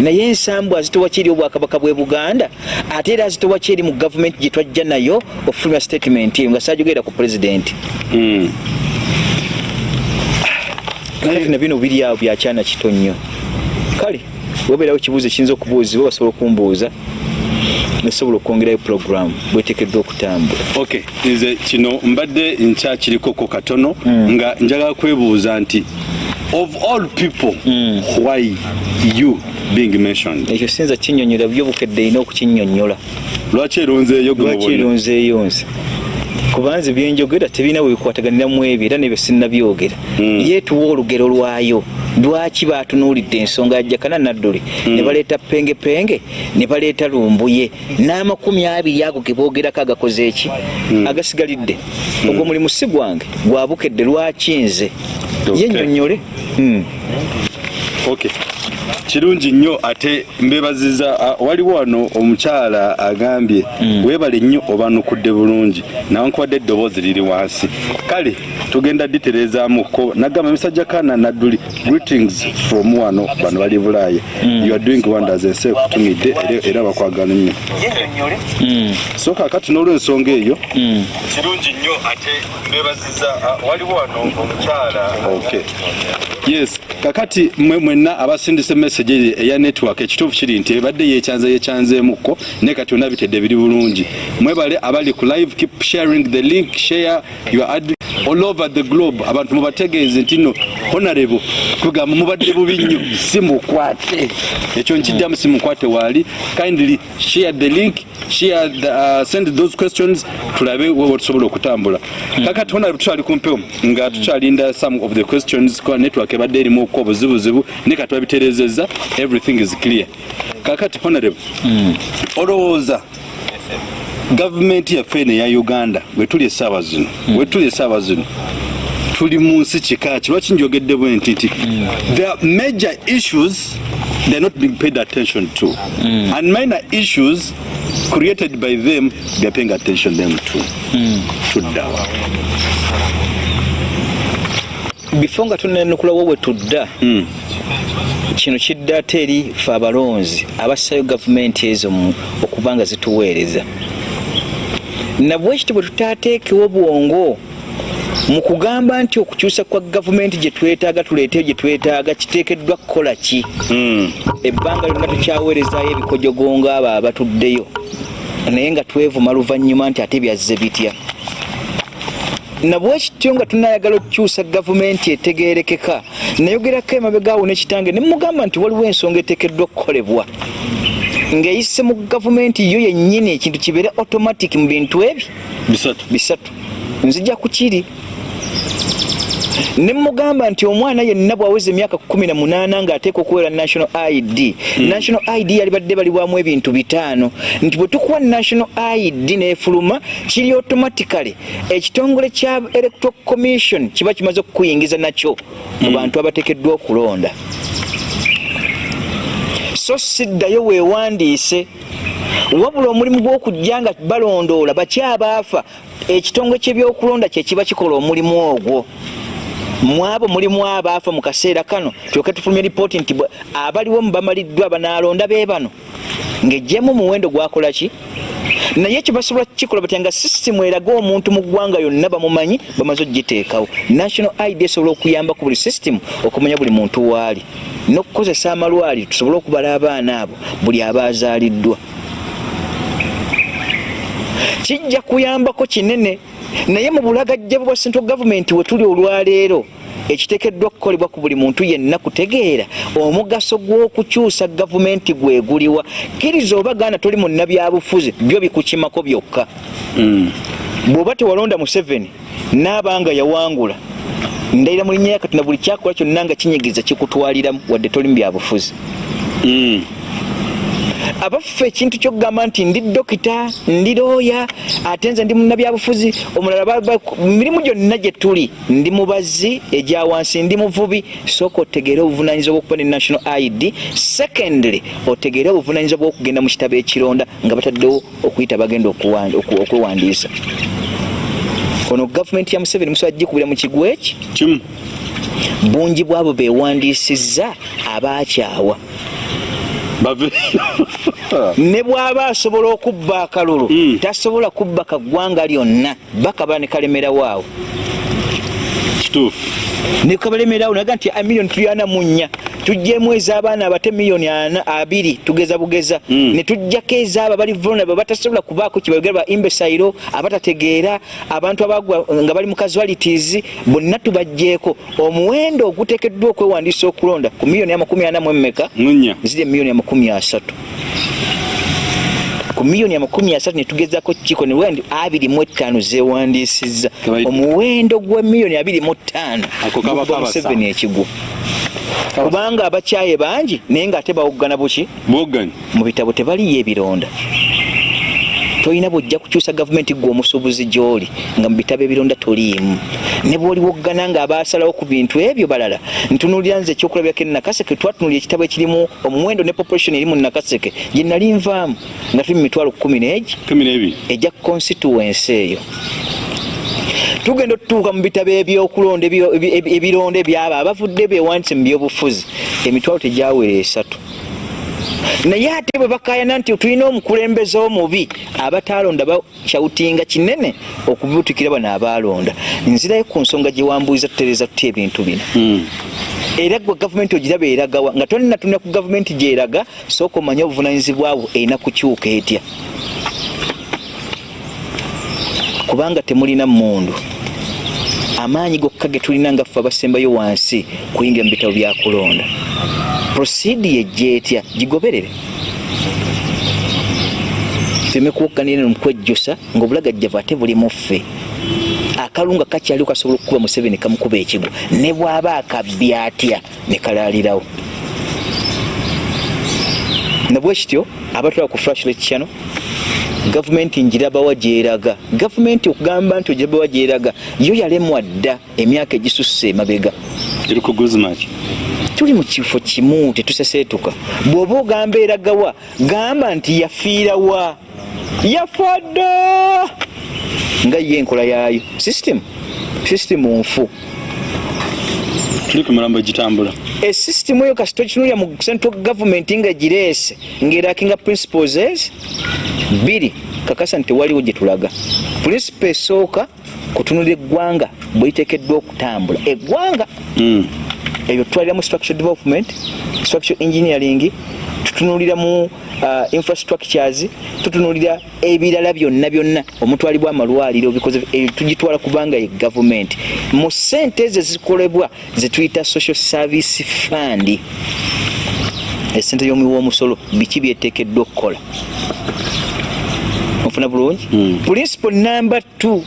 naye ensambu azitowa kyeri obwakabaka bwe buganda? Ate era azitowa kyeri mu gavumenti gye twajja nayo ofulumya statement eyo nga saajogerera ku pulezidenti Mm. kale na bino biri awo byakyana kito nnyo. Kale webeerawo ekibuuzo ekiyinza okubuuzibwa basobola okumbuuza nesobola okwongerayo puroguramu bwetekeddwa okutambula. Okay nze kino mbadde nkyakirikoko katono nga njagala kwebuuza nti of all people why you being mentioned? Ekyo sinza kinyonyola byobukedde erina okukinyonyola. Lwaki eronzeeyo lwaki eronzeeyo nze? Kubanze byenjogera tebirina bwe bikwataganiramu ebyo era nebyo sinnabyogera yeetuwa olugero lwayo. Lwaki batunuulidde ensonga ya jakana nadduli? Ne baleeta pengepenge ne baleeta lumbuye. N'amakumi abiri ago ge boogerako agakoze eki? Agasigalidde. Ogwo mulimu si gwange gwabukedde lwaki nze? Okay. yennyonnyole Mm. Okay kirungi nnyo ate mbebaziza waliwo wano omukyala agambye weebale nnyo obanukudde bulungi. Nawankubadde eddoboozi liri wansi. Kale tugenda ditereezaamuko nagamba misajja kana nadduli greetings from wano bano bali bulaaya. You are doing wonders ensi ekutumidde era- era bakwagala nnyo. So kakati n'olwensonga eyo kirungi nnyo ate mbebaziza waliwo wano omukyala okay yes kakati mwe mwenna abasindise message eya network ekituufu kiri nti ebadde yekyanze yekyanzeemuko naye kati yonna bitedde biri bulungi. Mwebale abali ku live keep sharing the link share your ad all over the globe abantu mubategeeze nti no honorable kugamba mubadde bubi nnyo simukwate. Ekyo nkiddamu simukwate waali. Kindly share the link share the, uh, send those questions tulabe wewe tusobola okutambula. Kakati honorable tukyali kumpewo nga tukyalinda some of the questions network ebadde erimu okuwa obuzibuzibu ne kati babitereezezza everything is clear. Kakati honorable olowooza gavumenti yaffe eno eya uganda wetuli essaawa zino wetuli essaawa zino tuli mu nsi kika ki? Lwaki njogedde bwe nti nti there are major issues they are not being paid attention to. And minor issues created by them they are paying attention them to. Tuddawa bifo nga tunenukulawo bwe tudda kino kidda ate eri fe abalonzi abassayo gavumenti ezo okuba nga zituweereza nabwe ekiti bwe tutaateekewo bwongo mu kugamba nti okukyusa kwa gavumenti gye twetaaga tuleeteyo gye twetaaga kiteekeddwa kukola ki? Ebbanga lyonna tukyaweerezaayo ebikojogongo abo abatuddeyo. Naye nga twevuma luvannyuma nti ate byazze bitya. Nabwekityo nga tunayagala okukyusa gavumenti etegerekeka nayogerako emabegaawo nekitange nemugamba nti waliwo ensonga eteekeddwa okukolebwa ng'eyise mu gavumenti yo yennyini ekintu kibeere automatic mu bintu ebyo bisatu. Bisatu. Nzija ku kiri. Nemugamba nti omwana yenna bwaweza emyaka 18 ng'ateeka okuweera national id national id yali badde balibwamu ebintu bitaano. Nti bwe tukuwa national id nefuluma kiri automatically. Ekitongole kya electoral commission kiba kimaze okukuyingiza nakyo mu bantu abateekeddwa okulonda so siddayo weewandiise. Wabula omulimu gw'okujja nga balondoola bakyabaafa ekitongole ky'ebyokulonda kye kiba kikola omulimu ogwo mwabo mulimu abaafa mu kaseera kano kyoke tufulumye lipooti nti abaliwo mu bamaliddwa banaalonda be bano. Ng'ejjemu omuwendo gwakola ki? Naye ekyo basobola kukikola batya nga sisitimu eraga omuntu mu ggwanga yonna bamumanyi bamaze okugiteekawo national id esobola okuyamba ku buli sisitimu okumanya buli muntu waali n'okukozesa amalwaliro tusobole okubala abaana abo buli abaazaaliddwa kijja kuyambako kinene naye mu bulagajjavu bwa central gavumenti we tuli olwaleero ekiteekeddwa okukolebwa ku buli muntu yenna kutegeera omugaso gw'okukyusa gavumenti gweguliwa kkiriza oba gaana toli munnabyabufuzi byo bikukimako byokka. Bw'oba tewalonda museveni naabanga yawangula ndayira mu linnya yakatina buli kyakola kyonna nga kinyigiza kikutwaliramu wadde toli mu byabufuzi abaffe ekintu kyokugamba nti ndi dokita ndi looya ate nze ndi munnabyabufuzi omulala mirimu gyonna gye tuli ndi mubazi egya wansi ndi muvubi sooka otegeere obuvunanyizibwa bwokuba ne national id secondly otegeere obuvunanyizibwa bwokugenda mu kitabo ekironda nga bataddewo okuyita bagenda okwewandiisa. Ono gavumenti ya museveni musobola gikubira mu kigwa eki? Kimu. Bungi bwabo bewandiisizza abaakyawa ne bw'aba asobola okubba akalulu Mm. tasobola kubba kaggwanga lyonna bakaba ne kalemeraawo awo kituufu ne kabalemeraawo naga nti a miliyoni tulyana mu nnya. Tujjemu ez'abaana abate miliyoni abiri tugeza bugeza. Mm. ne tujjako ez'abo abali vulnerable batasobola kubaako kibayogera ba imbesayiro abatategeera abantu abagwa nga bali mu casualities bonna tubajjeeko. Omuwendo oguteekeddwa okwewandiisa okulonda ku miliyoni amakumi ana mu emmeka ziri emiliyoni amakumi asatu ku miliyoni amakumi asatu netugezako kiko newendi abiri mu etaano zewandiisizza. Omuwendo gwa miliyoni abiri mu ttaano kabasa. Museveni ekigwo kubanga abakyaye bangi naye ngaate bawoggana buki? Mu bitabo tebaliyo ebironda tolina bwojja kukyusa gavumenti gwe omusuubuzi gy'oli nga mu bitabo ebironda toliimu. Ne bw'oliwoggana nga abaasalawo ku bintu ebyo balala ntunuulira nze ekyokulabirako enakaseke twatunulira ekitabo ekirimu omuwendo ne population eri mu nakaseke gye nali nvaamu nga tuli mu mitwalo kumi n'egi ejja constituency eyo. Tugenda otutuuka mu bitabo ebyokulonda ebyo- ebi- ebi- ebironda ebyabo abavudde bewandise mu byobufuzi. Emitwalo tegyawera esatu naye ate bwe bakayana nti tulina omukulembeze omubi abataalonda bakyawutinga kinene okubutikira bano abaalonda. Nzirayo ku nsonga gye wambuuliza tutereeza tutya ebintu bino. Mm. era gwe gavumenti ogiraba eragawa nga toninatunira ku gavumenti gyeraga sooka omanye obuvunanyizibwa bwo erina kukyuka etya? Kubanga temulina mundu amaanyi gokka ge tulina nga ffe abasembayo wansi kuyingira mu bitabo bya kulonda. Prosidi ejja etya? Gigoberere. Feme kuwokkanira mukwejjusa ngaobulagajjavu ate buli muffe akalunga kakyaliwo kasobola okukuba museveni kamukuba ekigwo ne bw'aba akabbi atya ne kalaalirawo. Nabwe kityo abatwala ku flashlet channel gavumenti njirabawa gyeraga. Gavumenti okugamba nti ogirabawa gyeraga yo yalemwa dda emyaka egisusse emabega. Tuli mu kifo kimu tetuseseetuka. Bw'oba ogamba eragawa gamba nti yafiirawa yafa dda! Nga ye enkola yaayo. System system nfu. Tuli ku mulambo gitambula esystem eyo kasi tokitunulira mu central government nga gireese ngerakinga principles ez bbiri kakasa nti tewaliwo gye tulaga. Principle esooka kutunulira eggwanga bweriteekeddwa okutambula. Eggwanga Mm. ebyo tutwalira mu structure development structure engineering tutunulira mu uh, infrastructures tutunulira ebirala byonna byonna. Omutwalibwa amalwaliro bikoze ebyo tugitwala kubanga ye gavumenti mu sente ezo ezikolebwa zetuyita social service fund esente y'omuwi w'omusolo biki byeteekeddwa okukola? Ofuna bulungi? Mm. principle number two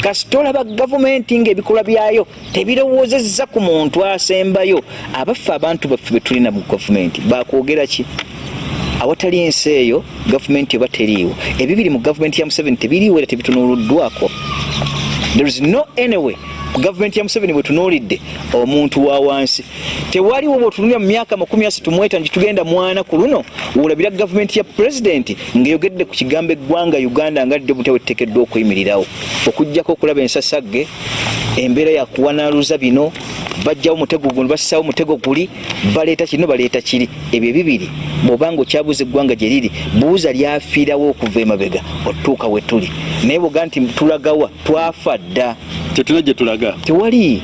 kasita olaba gavumenti ngaebikolwa byayo tebirowoozezza ku muntu asembayo. Abaffe abantu baffe betulina mu gavumenti bakwogera ki? Awatali ensi eyo gavumenti oba teriiwo. Ebibiri mu gavumenti ya museveni tebiriiwo era tebitunuuluddwako. There is no anyway gavumenti ya museveni bwetunuulidde omuntu wa wansi tewaliwo bwetunulira mu myaka makumi asatu mweta nti tugenda mwana ku luno wolabira gavumenti ya pulezidenti ng'eyogedde ku kigambo eggwanga uganda nga ddyo butya tekeddwa okuyimirirawo okugjako okulaba ensasagge embeera yakuwanaaluza bino bajjawo mutego guno bassaawo mutego guli baleeta kino baleeta kiri. Ebyo bibiri bw'obanga okyabuuza eggwanga gye liri buuza lyafiirawo okuva emabega otuuka we tuli. Naye bwoga nti tulagawa twafa dda. Tetuna gye tulaga tewali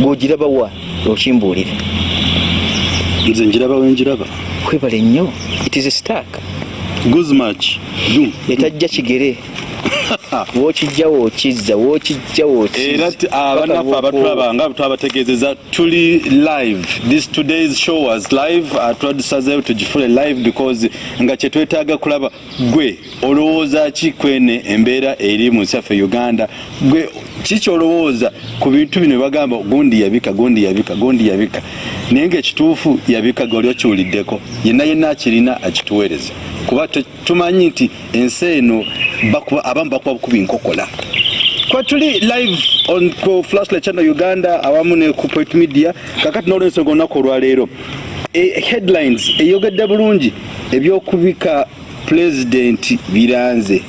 bw'ogirabawa okimbuulire nze njiraba wenjiraba kwebale nnyo it is a stark. Guzmach dum etajja kigere. Wookijja wookizza wookijja era ti- abannaffe abatulaba nga twabategeezeza tuli live. This today's show was live. Twadusazeewo tugifule live because nga kyetwetaaga kulaba gwe olowooza ki kwene embeera eri mu nsi yaffe uganda? Gwe kikyolowooza ku bintu bino bagamba gundi yabika gundi yabika gundi yabika. Naye ngaekituufu yabikaga oli okiwuliddeko yenna yenna akirina akituweereze. Kuba tumanyi nti ensi eno abamu bakuba bukuba nkokola kwa tuli live on ku flashlight channel uganda awamu ne ku point media kakati n'olwensonga olunaku olwaleero e, headlines eyogedde bulungi ebyokubika pulezidenti biranze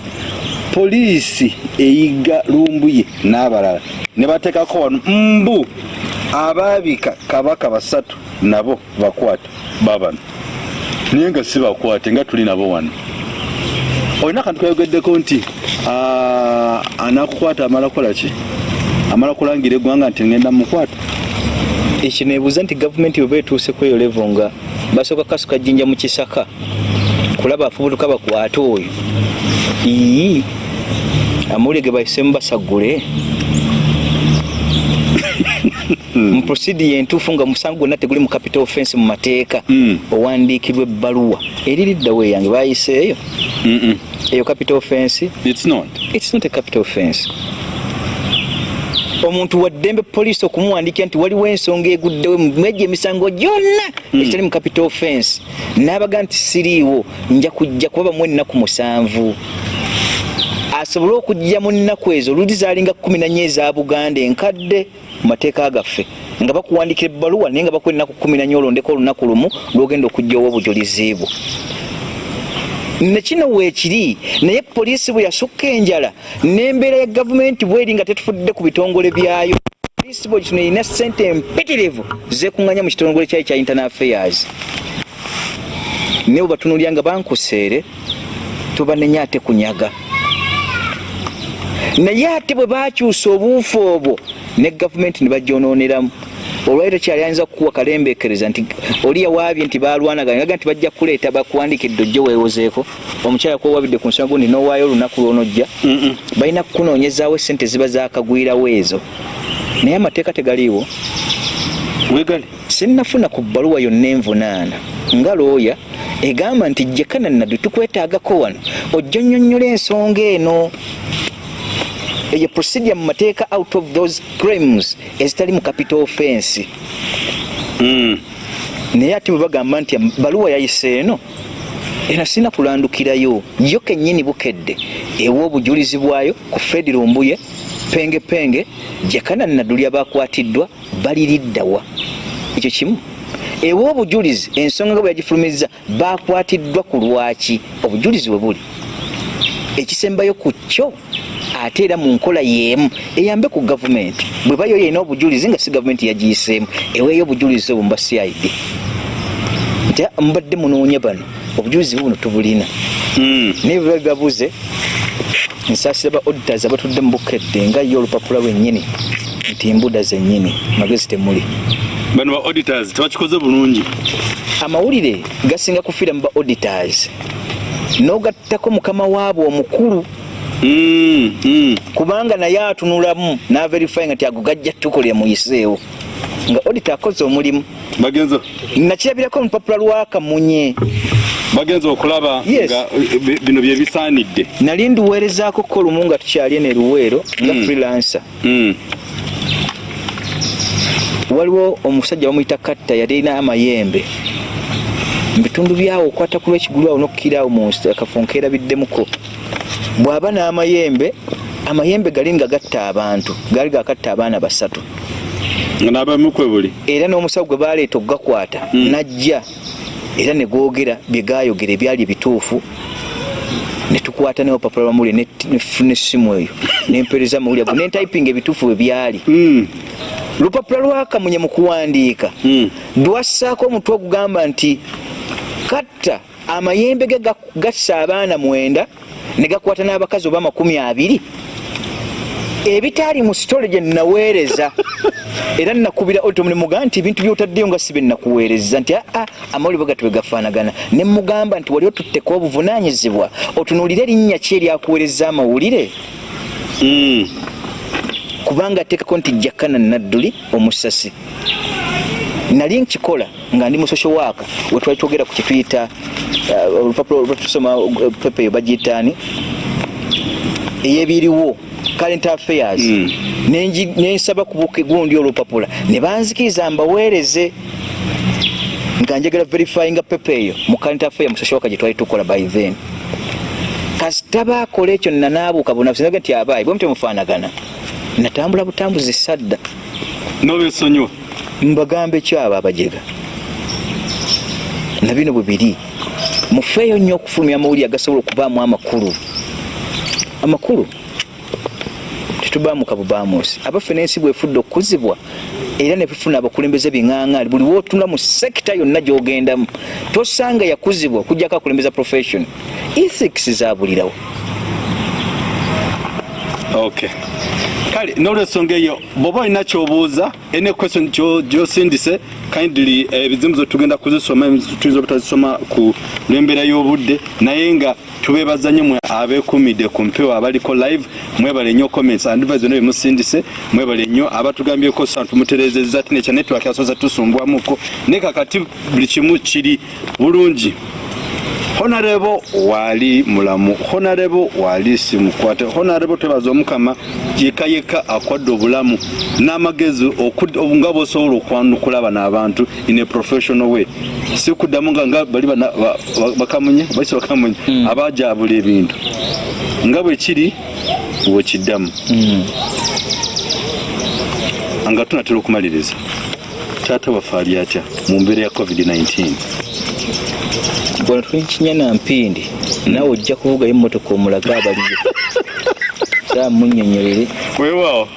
poliisi eyiga lumbuye n'abalala. Ne bateekako wano mbu abaabika kabaka basatu nabo bakwata babano. Naye nga si bakwate nga tuli nabo wano. Olina akantu kayogeddeko nti anakukwata amala kukola ki? Amala kulangira eggwanga nti ngenda mukwata ekyo nebuuza nti gavumenti bwe betuuse ku eyo levo nga basooka kasuka jjinja mu kisaka kulaba afubutuka bakwate oyo ii amawulire ge bahisemu basagule mu prosidi entuufu nga musango gwonna teguli mu capital offense mu mateeka. Mm. owandiikibwa ebbaluwa. Eririddawo eyange bayiseeyo eyo. Capital offense. It's not. it's not a capital offense. Omuntu waddembe poliisi okumuwandiikira nti waliwo ensonga eguddewo mwejja emisango gyonna ekitali mu capital offense. N'abaga nti siriiwo nja kujja kuba bamu ennaku musanvu asobole okujja mu nnaku ezo luli zaalinga kumi nanye eza buganda enkadde mu mateeka gaffe nga bakuwandikira ebbaluwa naye nga bakuwa ennaku kumi nanye olondeko olunaku lumu lwogenda okujjawo obujulizi bwo nekino weekiri naye poliisi bwe yasukka enjala n'embeera ya gavumenti bweri nga tetufudde ku bitongole byayo. Poliisi bwe kino erina ssente empitirivu zekuŋŋanya mu kitongole kyayo kya internal affairs. Naye bwe batunulya nga bankuseere tubanenya ate kunyaga naye ate bwe bakyusa obuufu obwo ne gavumenti ne bagyonooneramu olwali tokyali ayinza kukuwa kalembeekereza nti oli yawaabye nti balwanagana gaga nti bajja kuleeta bakuwandikidde ojje weewozeeko. Omukyala kwowabidde ku nsonga gundi nowaayo olunaku lwonojja balina kukunoonyezaawo esente ziba zakagwirawo ezo. Naye amateeka tegaliiwo. Wegali. sinnafuna ku bbaluwa yonna envunaana. Nga looya egamba nti jekana naddu tukwetaagako wano ojja nnyonnyola ensonga eno eyo procedure mu mateeka out of those crimes ezitali mu capital offense. Mm. naye ate bwe bagamba nti baluwa yayise eno eno sirina kulandukirayo. Yo kennyini bukedde ewa obujulizi bwayo ku fred lumbuye penge penge jakana nadulya bakwatiddwa baliriddawa ekyo kimu. Ewa obujulizi ensonga nga bwe yagifulumiza bakwatiddwa ku lwaki? Obujulizi bwe buli. Ekisembayo ku kyo ate era mu nkola y'emu eyambe ku gavumenti. Bwe bayo yena obujulizi nga si gavumenti yagiyiseemu eweeyo obujulizi obwo muba cid nti "Ah, mubadde munoonya bano obujulizi buno tubulina. Mm. naye bwe babuze nsaasira ba auditors abatudde mu bukedde nga yo olupapula lwennyini nti embuda zennyini magezi temuli. Bano ba auditors tebakikoze bulungi. Amawulire gasinga kufiira mu ba auditors. N'ogattako mukama waabwe omukulu. Kubanga naye atunulamu n'averify nga ti ago gajja ttuko lye muyiseewo nga audit akoze omulimu. Bagenze nakirabirako olupapula lwakamunye bagenze okulaba Yes. nga eh, bi- bino bye bisaanidde. Nali nduweerezaako ko lumu nga tukyali eno eruweero nga Mm. freelancer. Mm. waliwo omusajja bamuyita katta yali alina amayembe. Mubitundu byawo okwata ku lwekigulu awo nokkiraawo mu nsi- akafo nkeerabiddemuko bw'aba n'amayembe amayembe gali nga gatta abantu gaali gakatta abaana basatu n'abamukwe buli era n'omusawo gwe baleeta okugakwata Mm. najja era ne googera bye gaayogera ebyali ebituufu ne tukwata neopapula lwamuli nefuna essimu eyo nempereza amawulire ago nentayipinga ebituufu bwe byali Mm. lupapula lwakamunye mu kuwandiika Mm. lwassaako omutwe ogugamba nti katta amayembe ge ga- gassa abaana mwenda ne gakwata n'abakazi oba makumi abiri. Ebitaali mu sitole gye nnaweereza. Era nakubira otomulimuga nti ebintu byotaddeyo nga si bye nakuweereza nti aa amawulire gatwe gafaanagana. Ne mugamba nti wali otutteko obuvunanyizibwa otunuulire erinnya ki eryakuweereza amawulire? Mm. kubanga ateekako nti jakana nadduli omusasi nali nkikola nga ndi mu social work wetwali twogera ku kituyita uh, olupapula lwetusoma uh, pepa eyo bagiyitaani eyebiriwo current affairs. Mm. Nenji- nensaba kubuka gundi olupapula ne banzikiriza mbaweereze nga njagala verifyinga pepa eyo mu current affair mu social work gye twali tukola by then. Kasita baakola ekyo nanaabuuka bunafusinage nti abaayi bwe mutemufaanagana natambula butambuzi sadda. N'obesonyiwa mbagamba ekyabo abajega. Na bino bwe biri mufeeyo nnyo okufulumya amawulire agasobola okubaamu amakulu. Amakulu? Tetubaamu kabubaamusi abaffe n'ensi bwefudde okukuzibwa era nebifuna abakulembeze biŋaaŋaali buli wootula mu sekita yonna gy'ogendamu tosanga yakuzibwa okujjako akulembeza profession. Ethics zabulirawo okay kale n'olwensonga eyo bw'oba olina kyobuuza any question gyo- gyosindise kindly eh, ebizimu ze tugenda kuzisoma tuyinza obutazisoma ku lw'embeera y'obudde naye nga tubeebaza nnyo mwe abeekumidde ku mpewo abaliko live mwebale nnyo comments advice zonna byemusindise mwebale nnyo abatugambyeko sa tumuterezeza ati nekya network yasoza tusumbwamuko. Naye kakati buli kimu kiri bulungi honarebo wali mulamu honarebo wali simukwate honarebo twebaza omukama yeka yeka akwadde obulamu n'amagezi nga bosobola okwanukula bano abantu in a professional way. Si kuddamu nga nga bali bakamunye baisi bakamunye abajabula ebintu. Nga bwe kiri wekiddamu nga tunatera okumaliriza taata waffe ali atya mu mbeera ya covid-19 bwano tulikinya na mpindi naawe ojja kuvugayo emmotoka omulaga abaliyo samunyonyolere weewaawo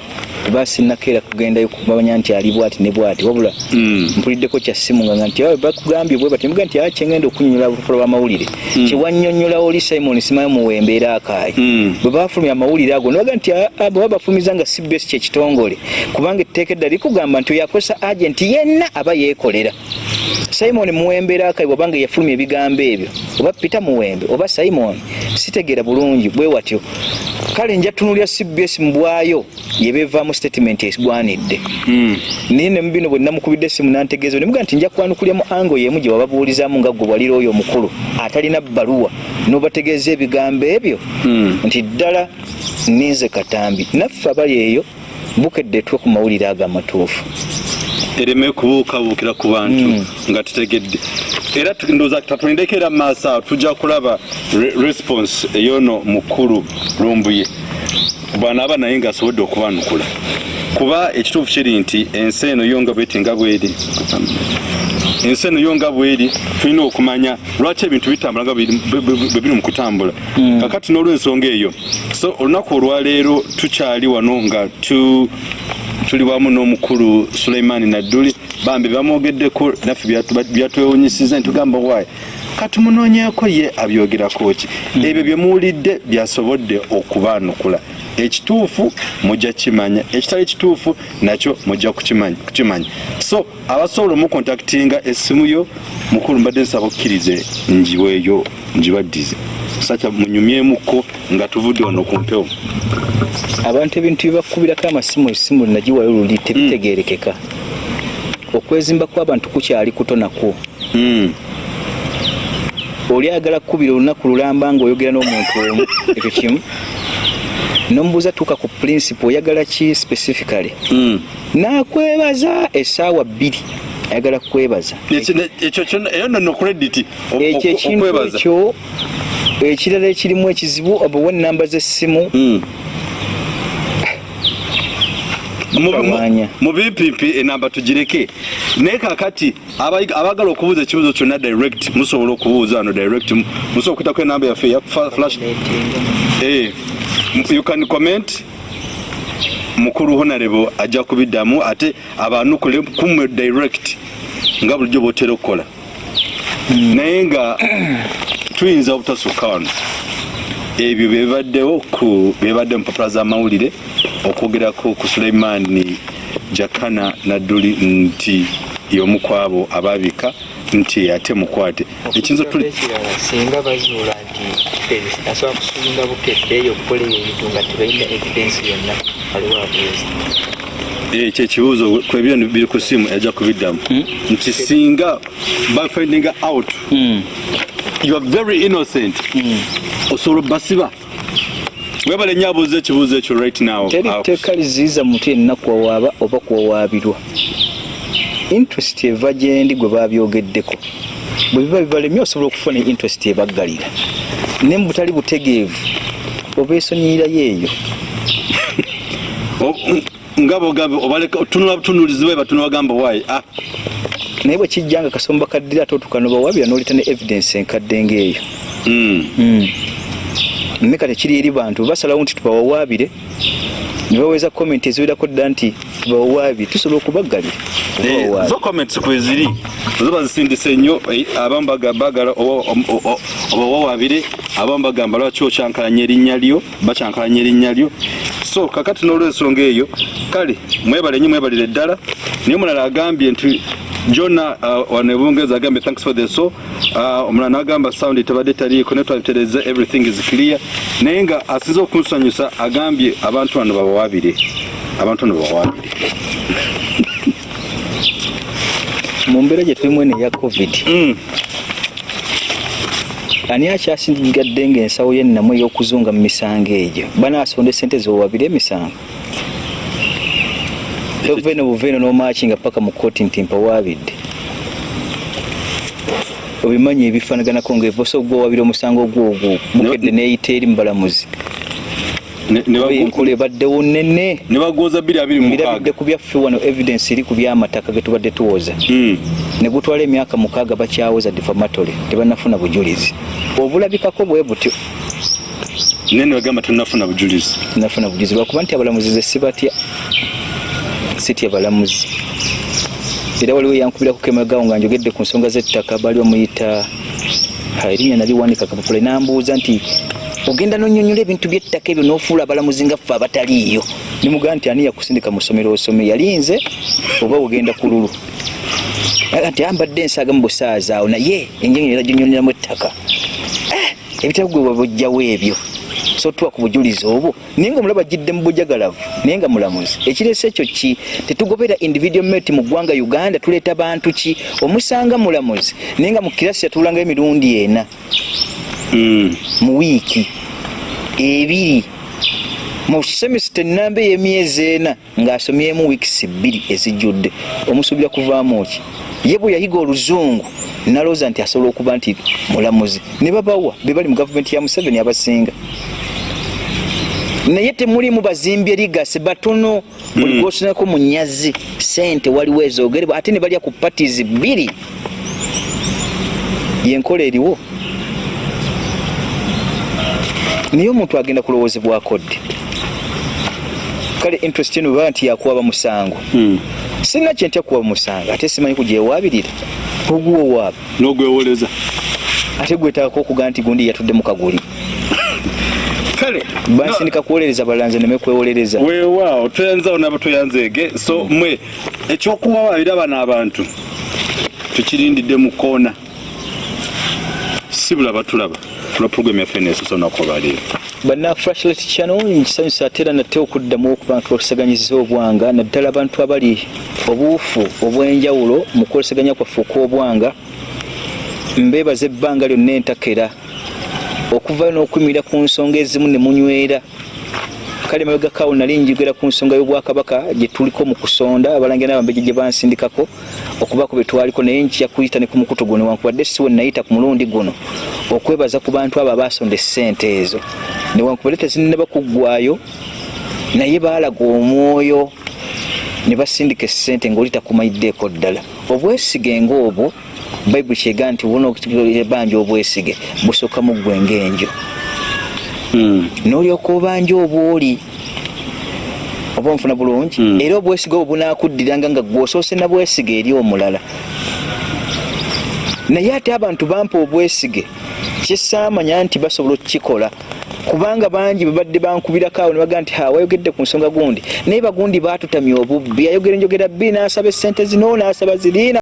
basinakeera kugendayo kumanya nti ali bwati ne bwati. Wabula Mm. mpuliddeko kya simu nga nti awe bakugambye bwe bati muga nti akyengenda okunyonyola olupapula lw'amawulire kiwannyonnyola oli simon simayo muwembeera akaayi. Mm. bwe bafulumya amawulire ago nibaga nti "Ah, ah, bwe babafumiza nga cbs kyekitongole kubanga etteeka edda likugamba nti oyo akozesa agenti yenna aba yeekolera simon muwembeera akayi bwabanga yafulumya ebigambo ebyo. Oba peter muwembe oba simon sitegeera bulungi bwe watyo. Kale nja tunulya cbs mu bwayo yebevaamu statement egwanidde naye ne mubino bwe namukubidde essimu nantegeeza nemuga nti nja kwanukulya mu ango yemu gye wababuulizaamu nga gwe walira oyo omukulu atalina bbaluwa n'obategeeza ebigambo ebyo. Nti ddala ninze katambi. Naffe abali eyo bukedde twe ku mawulire ago amatuufu ereme kubuukabuukira ku bantu Mm. nga tutegedde. Era ndowooza tatulindeko era maaso awo tujja kulaba re- response eyono mukulu lumbuye. Bwanaaba naye ngaasobodde okubanukula. Kuba ekituufu kiri nti ensi eno yo nga bweti nga bweri ensi eno yo nga bweri tulina okumanya lwaki ebintu bitambula nga bwe- biri mu kutambula. Kakati n'olwensonga eyo so olunaku olwaleero tukyali wano nga tu tuli wamu n'omukulu suleimani nadduli bambi bamwogeddeko naffe byatwewunyisiza ntugamba waayi katumunoonyeeko ye abyogerako ki ebyo bye muwulidde byasobodde okubaanukula ekituufu mujja kimanya ekitali kituufu nakyo mujja kukimanya so abasobola omukontaktinga essimu yo mukulu mbadde nsaba okkirize njiweeyo njibaddize sakya munyumyemuko nga tuvudde wano ku mpewo abantu ebintu byebakubirako amasimu essimu linagiwayo luli tebitegeerekeka okwezimba kw'abantu kukyali kuto nakwo Mm. oli ayagala kukubira olunaku lulamba nga oyogera n'omuntu omu ekyo kimu nomubuuza tuuka ku principle oyagala ki specifically Mm. nakwebaza essaawa bbiri ayagala kukwebaza Ekyo- nno credit ekyo ekintu ekyo ekirala ekirimu ekizibu obawa enamba z'essimu? Mm. Mu- bipimpi enamba tugireke. Naye kakati abaagala okubuuza ekibuuzo kyonna direct musobola okubuuza wano direct. Mu- musobola okuyitako enamba yaffe ya fa- flash. Eh, you can comment. Mukulu honarebo ajja kubiddamu ate abanukule kumwe direct nga bulijjo bwotera okukola. Naye nga tuyinza obutasukka wano ebyo byebibaddewo ku byebadde mu mpapula z'amawulire okwogerako ku suleimani jakana nadduli nti y'omu ku abo abaabika nti ate mukwate ekiyinza singa bazuula nti asobola kusulinga bukedde eyo okukola ebintu nga tebalina evidensi yonna waliwo abuuza ekyo ekibuuzo kwebyo biri ku simu ajja kubiddamu nti singa bafinding out. You are very innocent. Osobola basiba. Webale nnyo abuuza ekibuuzo ekyo right now. Teri Awo. tteeka liziyiza muntu yenna kuwawaaba oba kuwawaabirwa interest eva gyendi gwe babyogeddeko. Bwe biba bibalemye osobola okufuna interest ebaggalira. Ne mu butali butegeevu oba esonyiyirayo eyo nga bogambe obaleka tunula butunuulizibwe batunula bagamba waayi ah naye bwe kijja nga kasomba kaddira ate otukano bawaabira n'oleta ne evidence enkadde ng'eyo. Mm. naye kati kiri eri bantu basalawo nti tubawawaabire. Ne baweza komenti eziwerako dda nti tubawawaabire tusobola okubaggalira Eh, zo comments kweziri zo bazisindise nnyo eh, abamu baga- bagala oba- o- o- oba wawabire abamu bagamba lwaki okyankalanya erinnya lyo? Bakyankalanya erinnya lyo. So kakati n'olwensonga eyo kale mwebale nyo mwebalire ddala. Naye omulala agambye nti jona uh, wano ebungereza agambye thanks for the so uh, omulala n'agamba sound tebadde taliiko ne twabitereza everything is clear. Naye nga asinze okunsanyusa agambye abantu bano babawaabire abantu bano babawaabire mu mbeera gye tulimu eno eya covid Mm. ani akyasigadde ng'ensawo yennamu ey'okuzunga mu misango egyo? Banaasonda esente zewabire emisango toveeno buveeno n'omaaki nga paka mu kooti nti mpawaabidde obimanyi ebifanaganako ngaevosa ogwowabira omusango ogwogwo bukedde neeyita eri mubalamuzi enkola ebaddewo nene mukaaga. ku byaffe wano evidence eri ku by'amataka ge tubadde tuwoza. Mm. ne gutwala emyaka mukaaga bakyawoza defamatory tebanafuna bujulizi. Obulabikako bwe butyo. Naye ne bagamba tonafuna bujulizi. Nafuna bujulizi lwakuba nti abalamuzi ze sibatya sitya balamuzi. Era waliwo yankubiraku kemagawo nga njogedde ku nsonga z'ettaka baali bamuyita erinnya naliwanika kapapula nambuuza nti ogenda nonyonyola ebintu by'ettaka ebyo n'ofuula abalamuzi nga ffe abataliiyo. Nimugaa nti ani yakusindika mu ssomero osome? Yalinze oba ogenda ku lulu? Nti ambadde ensaaga mu busaaza awo naye enjonyolera gyonyoneramu ettaka. Eh, ebitabo gwe wabujjawo ebyo so tuwa ku bujulizi obwo. Naye nga omulaba ajjidde mu bujagalavu naye nga mulamuzi ekireese ekyo ki? Tetugobera individual mate mu ggwanga uganda tuleeta bantu ki? Omusanga mulamuzi naye nga mu kirasi yatuulangayo emirundi ena. Mm. mu wiiki. Ebiri. Mu semisita enamba ey'emyezi ena ng'asomyemu wiikisi bbiri ezijjudde. Omusuubira kuvaamu ki? Ye bwe yayiga oluzungu nalowooza nti asobola okuba nti mulamuzi. Ne babawa be bali mu gavumenti ya museveni abasinga naye temulimu bazimbi erigase batono. Buli gwosunako mu nyazi sente waliwo ezoogerebwa ate ne balya ku patis bbiri. Yenkola eriwo. Naye omuntu agenda kulowoozebwako ddi kale interest eno baba nti yakuwaba musango. Mm. sirina kyentya kuwaba musango ate simanyi kugyewabirira oguwowaaba n'ogwewoleza. Ate gwetaako okuga nti gundi yatudde mu kaguli bansindika kuwolereza balanze neme kwewolereza weewaawo toyanzawo nabo toyanzeege so mwe ekyokuwawaabira bano abantu tukirindidde mu koona si bulaba tulaba. Tula puroguramu yaffe neesosa olunaku olwaleero banna flashlight channel nkisanyusa ate era nate okuddamu okuba ntuloleseganyiza obwanga naddala abantu abali obuufu obw'enjawulo mu kwoleseganya kwaffe okw'obwanga mbeebaza ebbanga lyonna entakera okuvayo n'okuyimirira ku nsonga ezimu ne munywera. Kale mabegakaawo nali njogera ku nsonga y'obwakabaka gye tuliko mu kusonda abalangira n'abambejje gye bansindikako okubaako bye twaliko naye nkya kuyita ne ku mukutu guno wankubadde si we nayita ku mulundi guno okwebaza ku bantu abo abasonda essente ezo. Newankubadde tezinaba kuggwayo naye baalaga omwoyo ne basindika essente ng'oli takumanyiddeeko ddala. Obwesige ng'obwo bayibuli kyega nti buna ebanja obwesige busooka mu ggwe ng'enjo n'olyoka obanja obwoli oba onfuna bulungi Mm. era obwesige obwo bunaakuddiranga nga gwosoose na bwesige eri omulala. Naye ate abantu bampa obwesige kyesaamanya nti basobola okukikola kubanga bangi babadde bankubirako awo ne bagaa nti wayogedde ku nsonga gundi. Naye bagundi baatutamya obubbi ayogera enjogera bbiri n'asaba essente zino n'asaba ziriina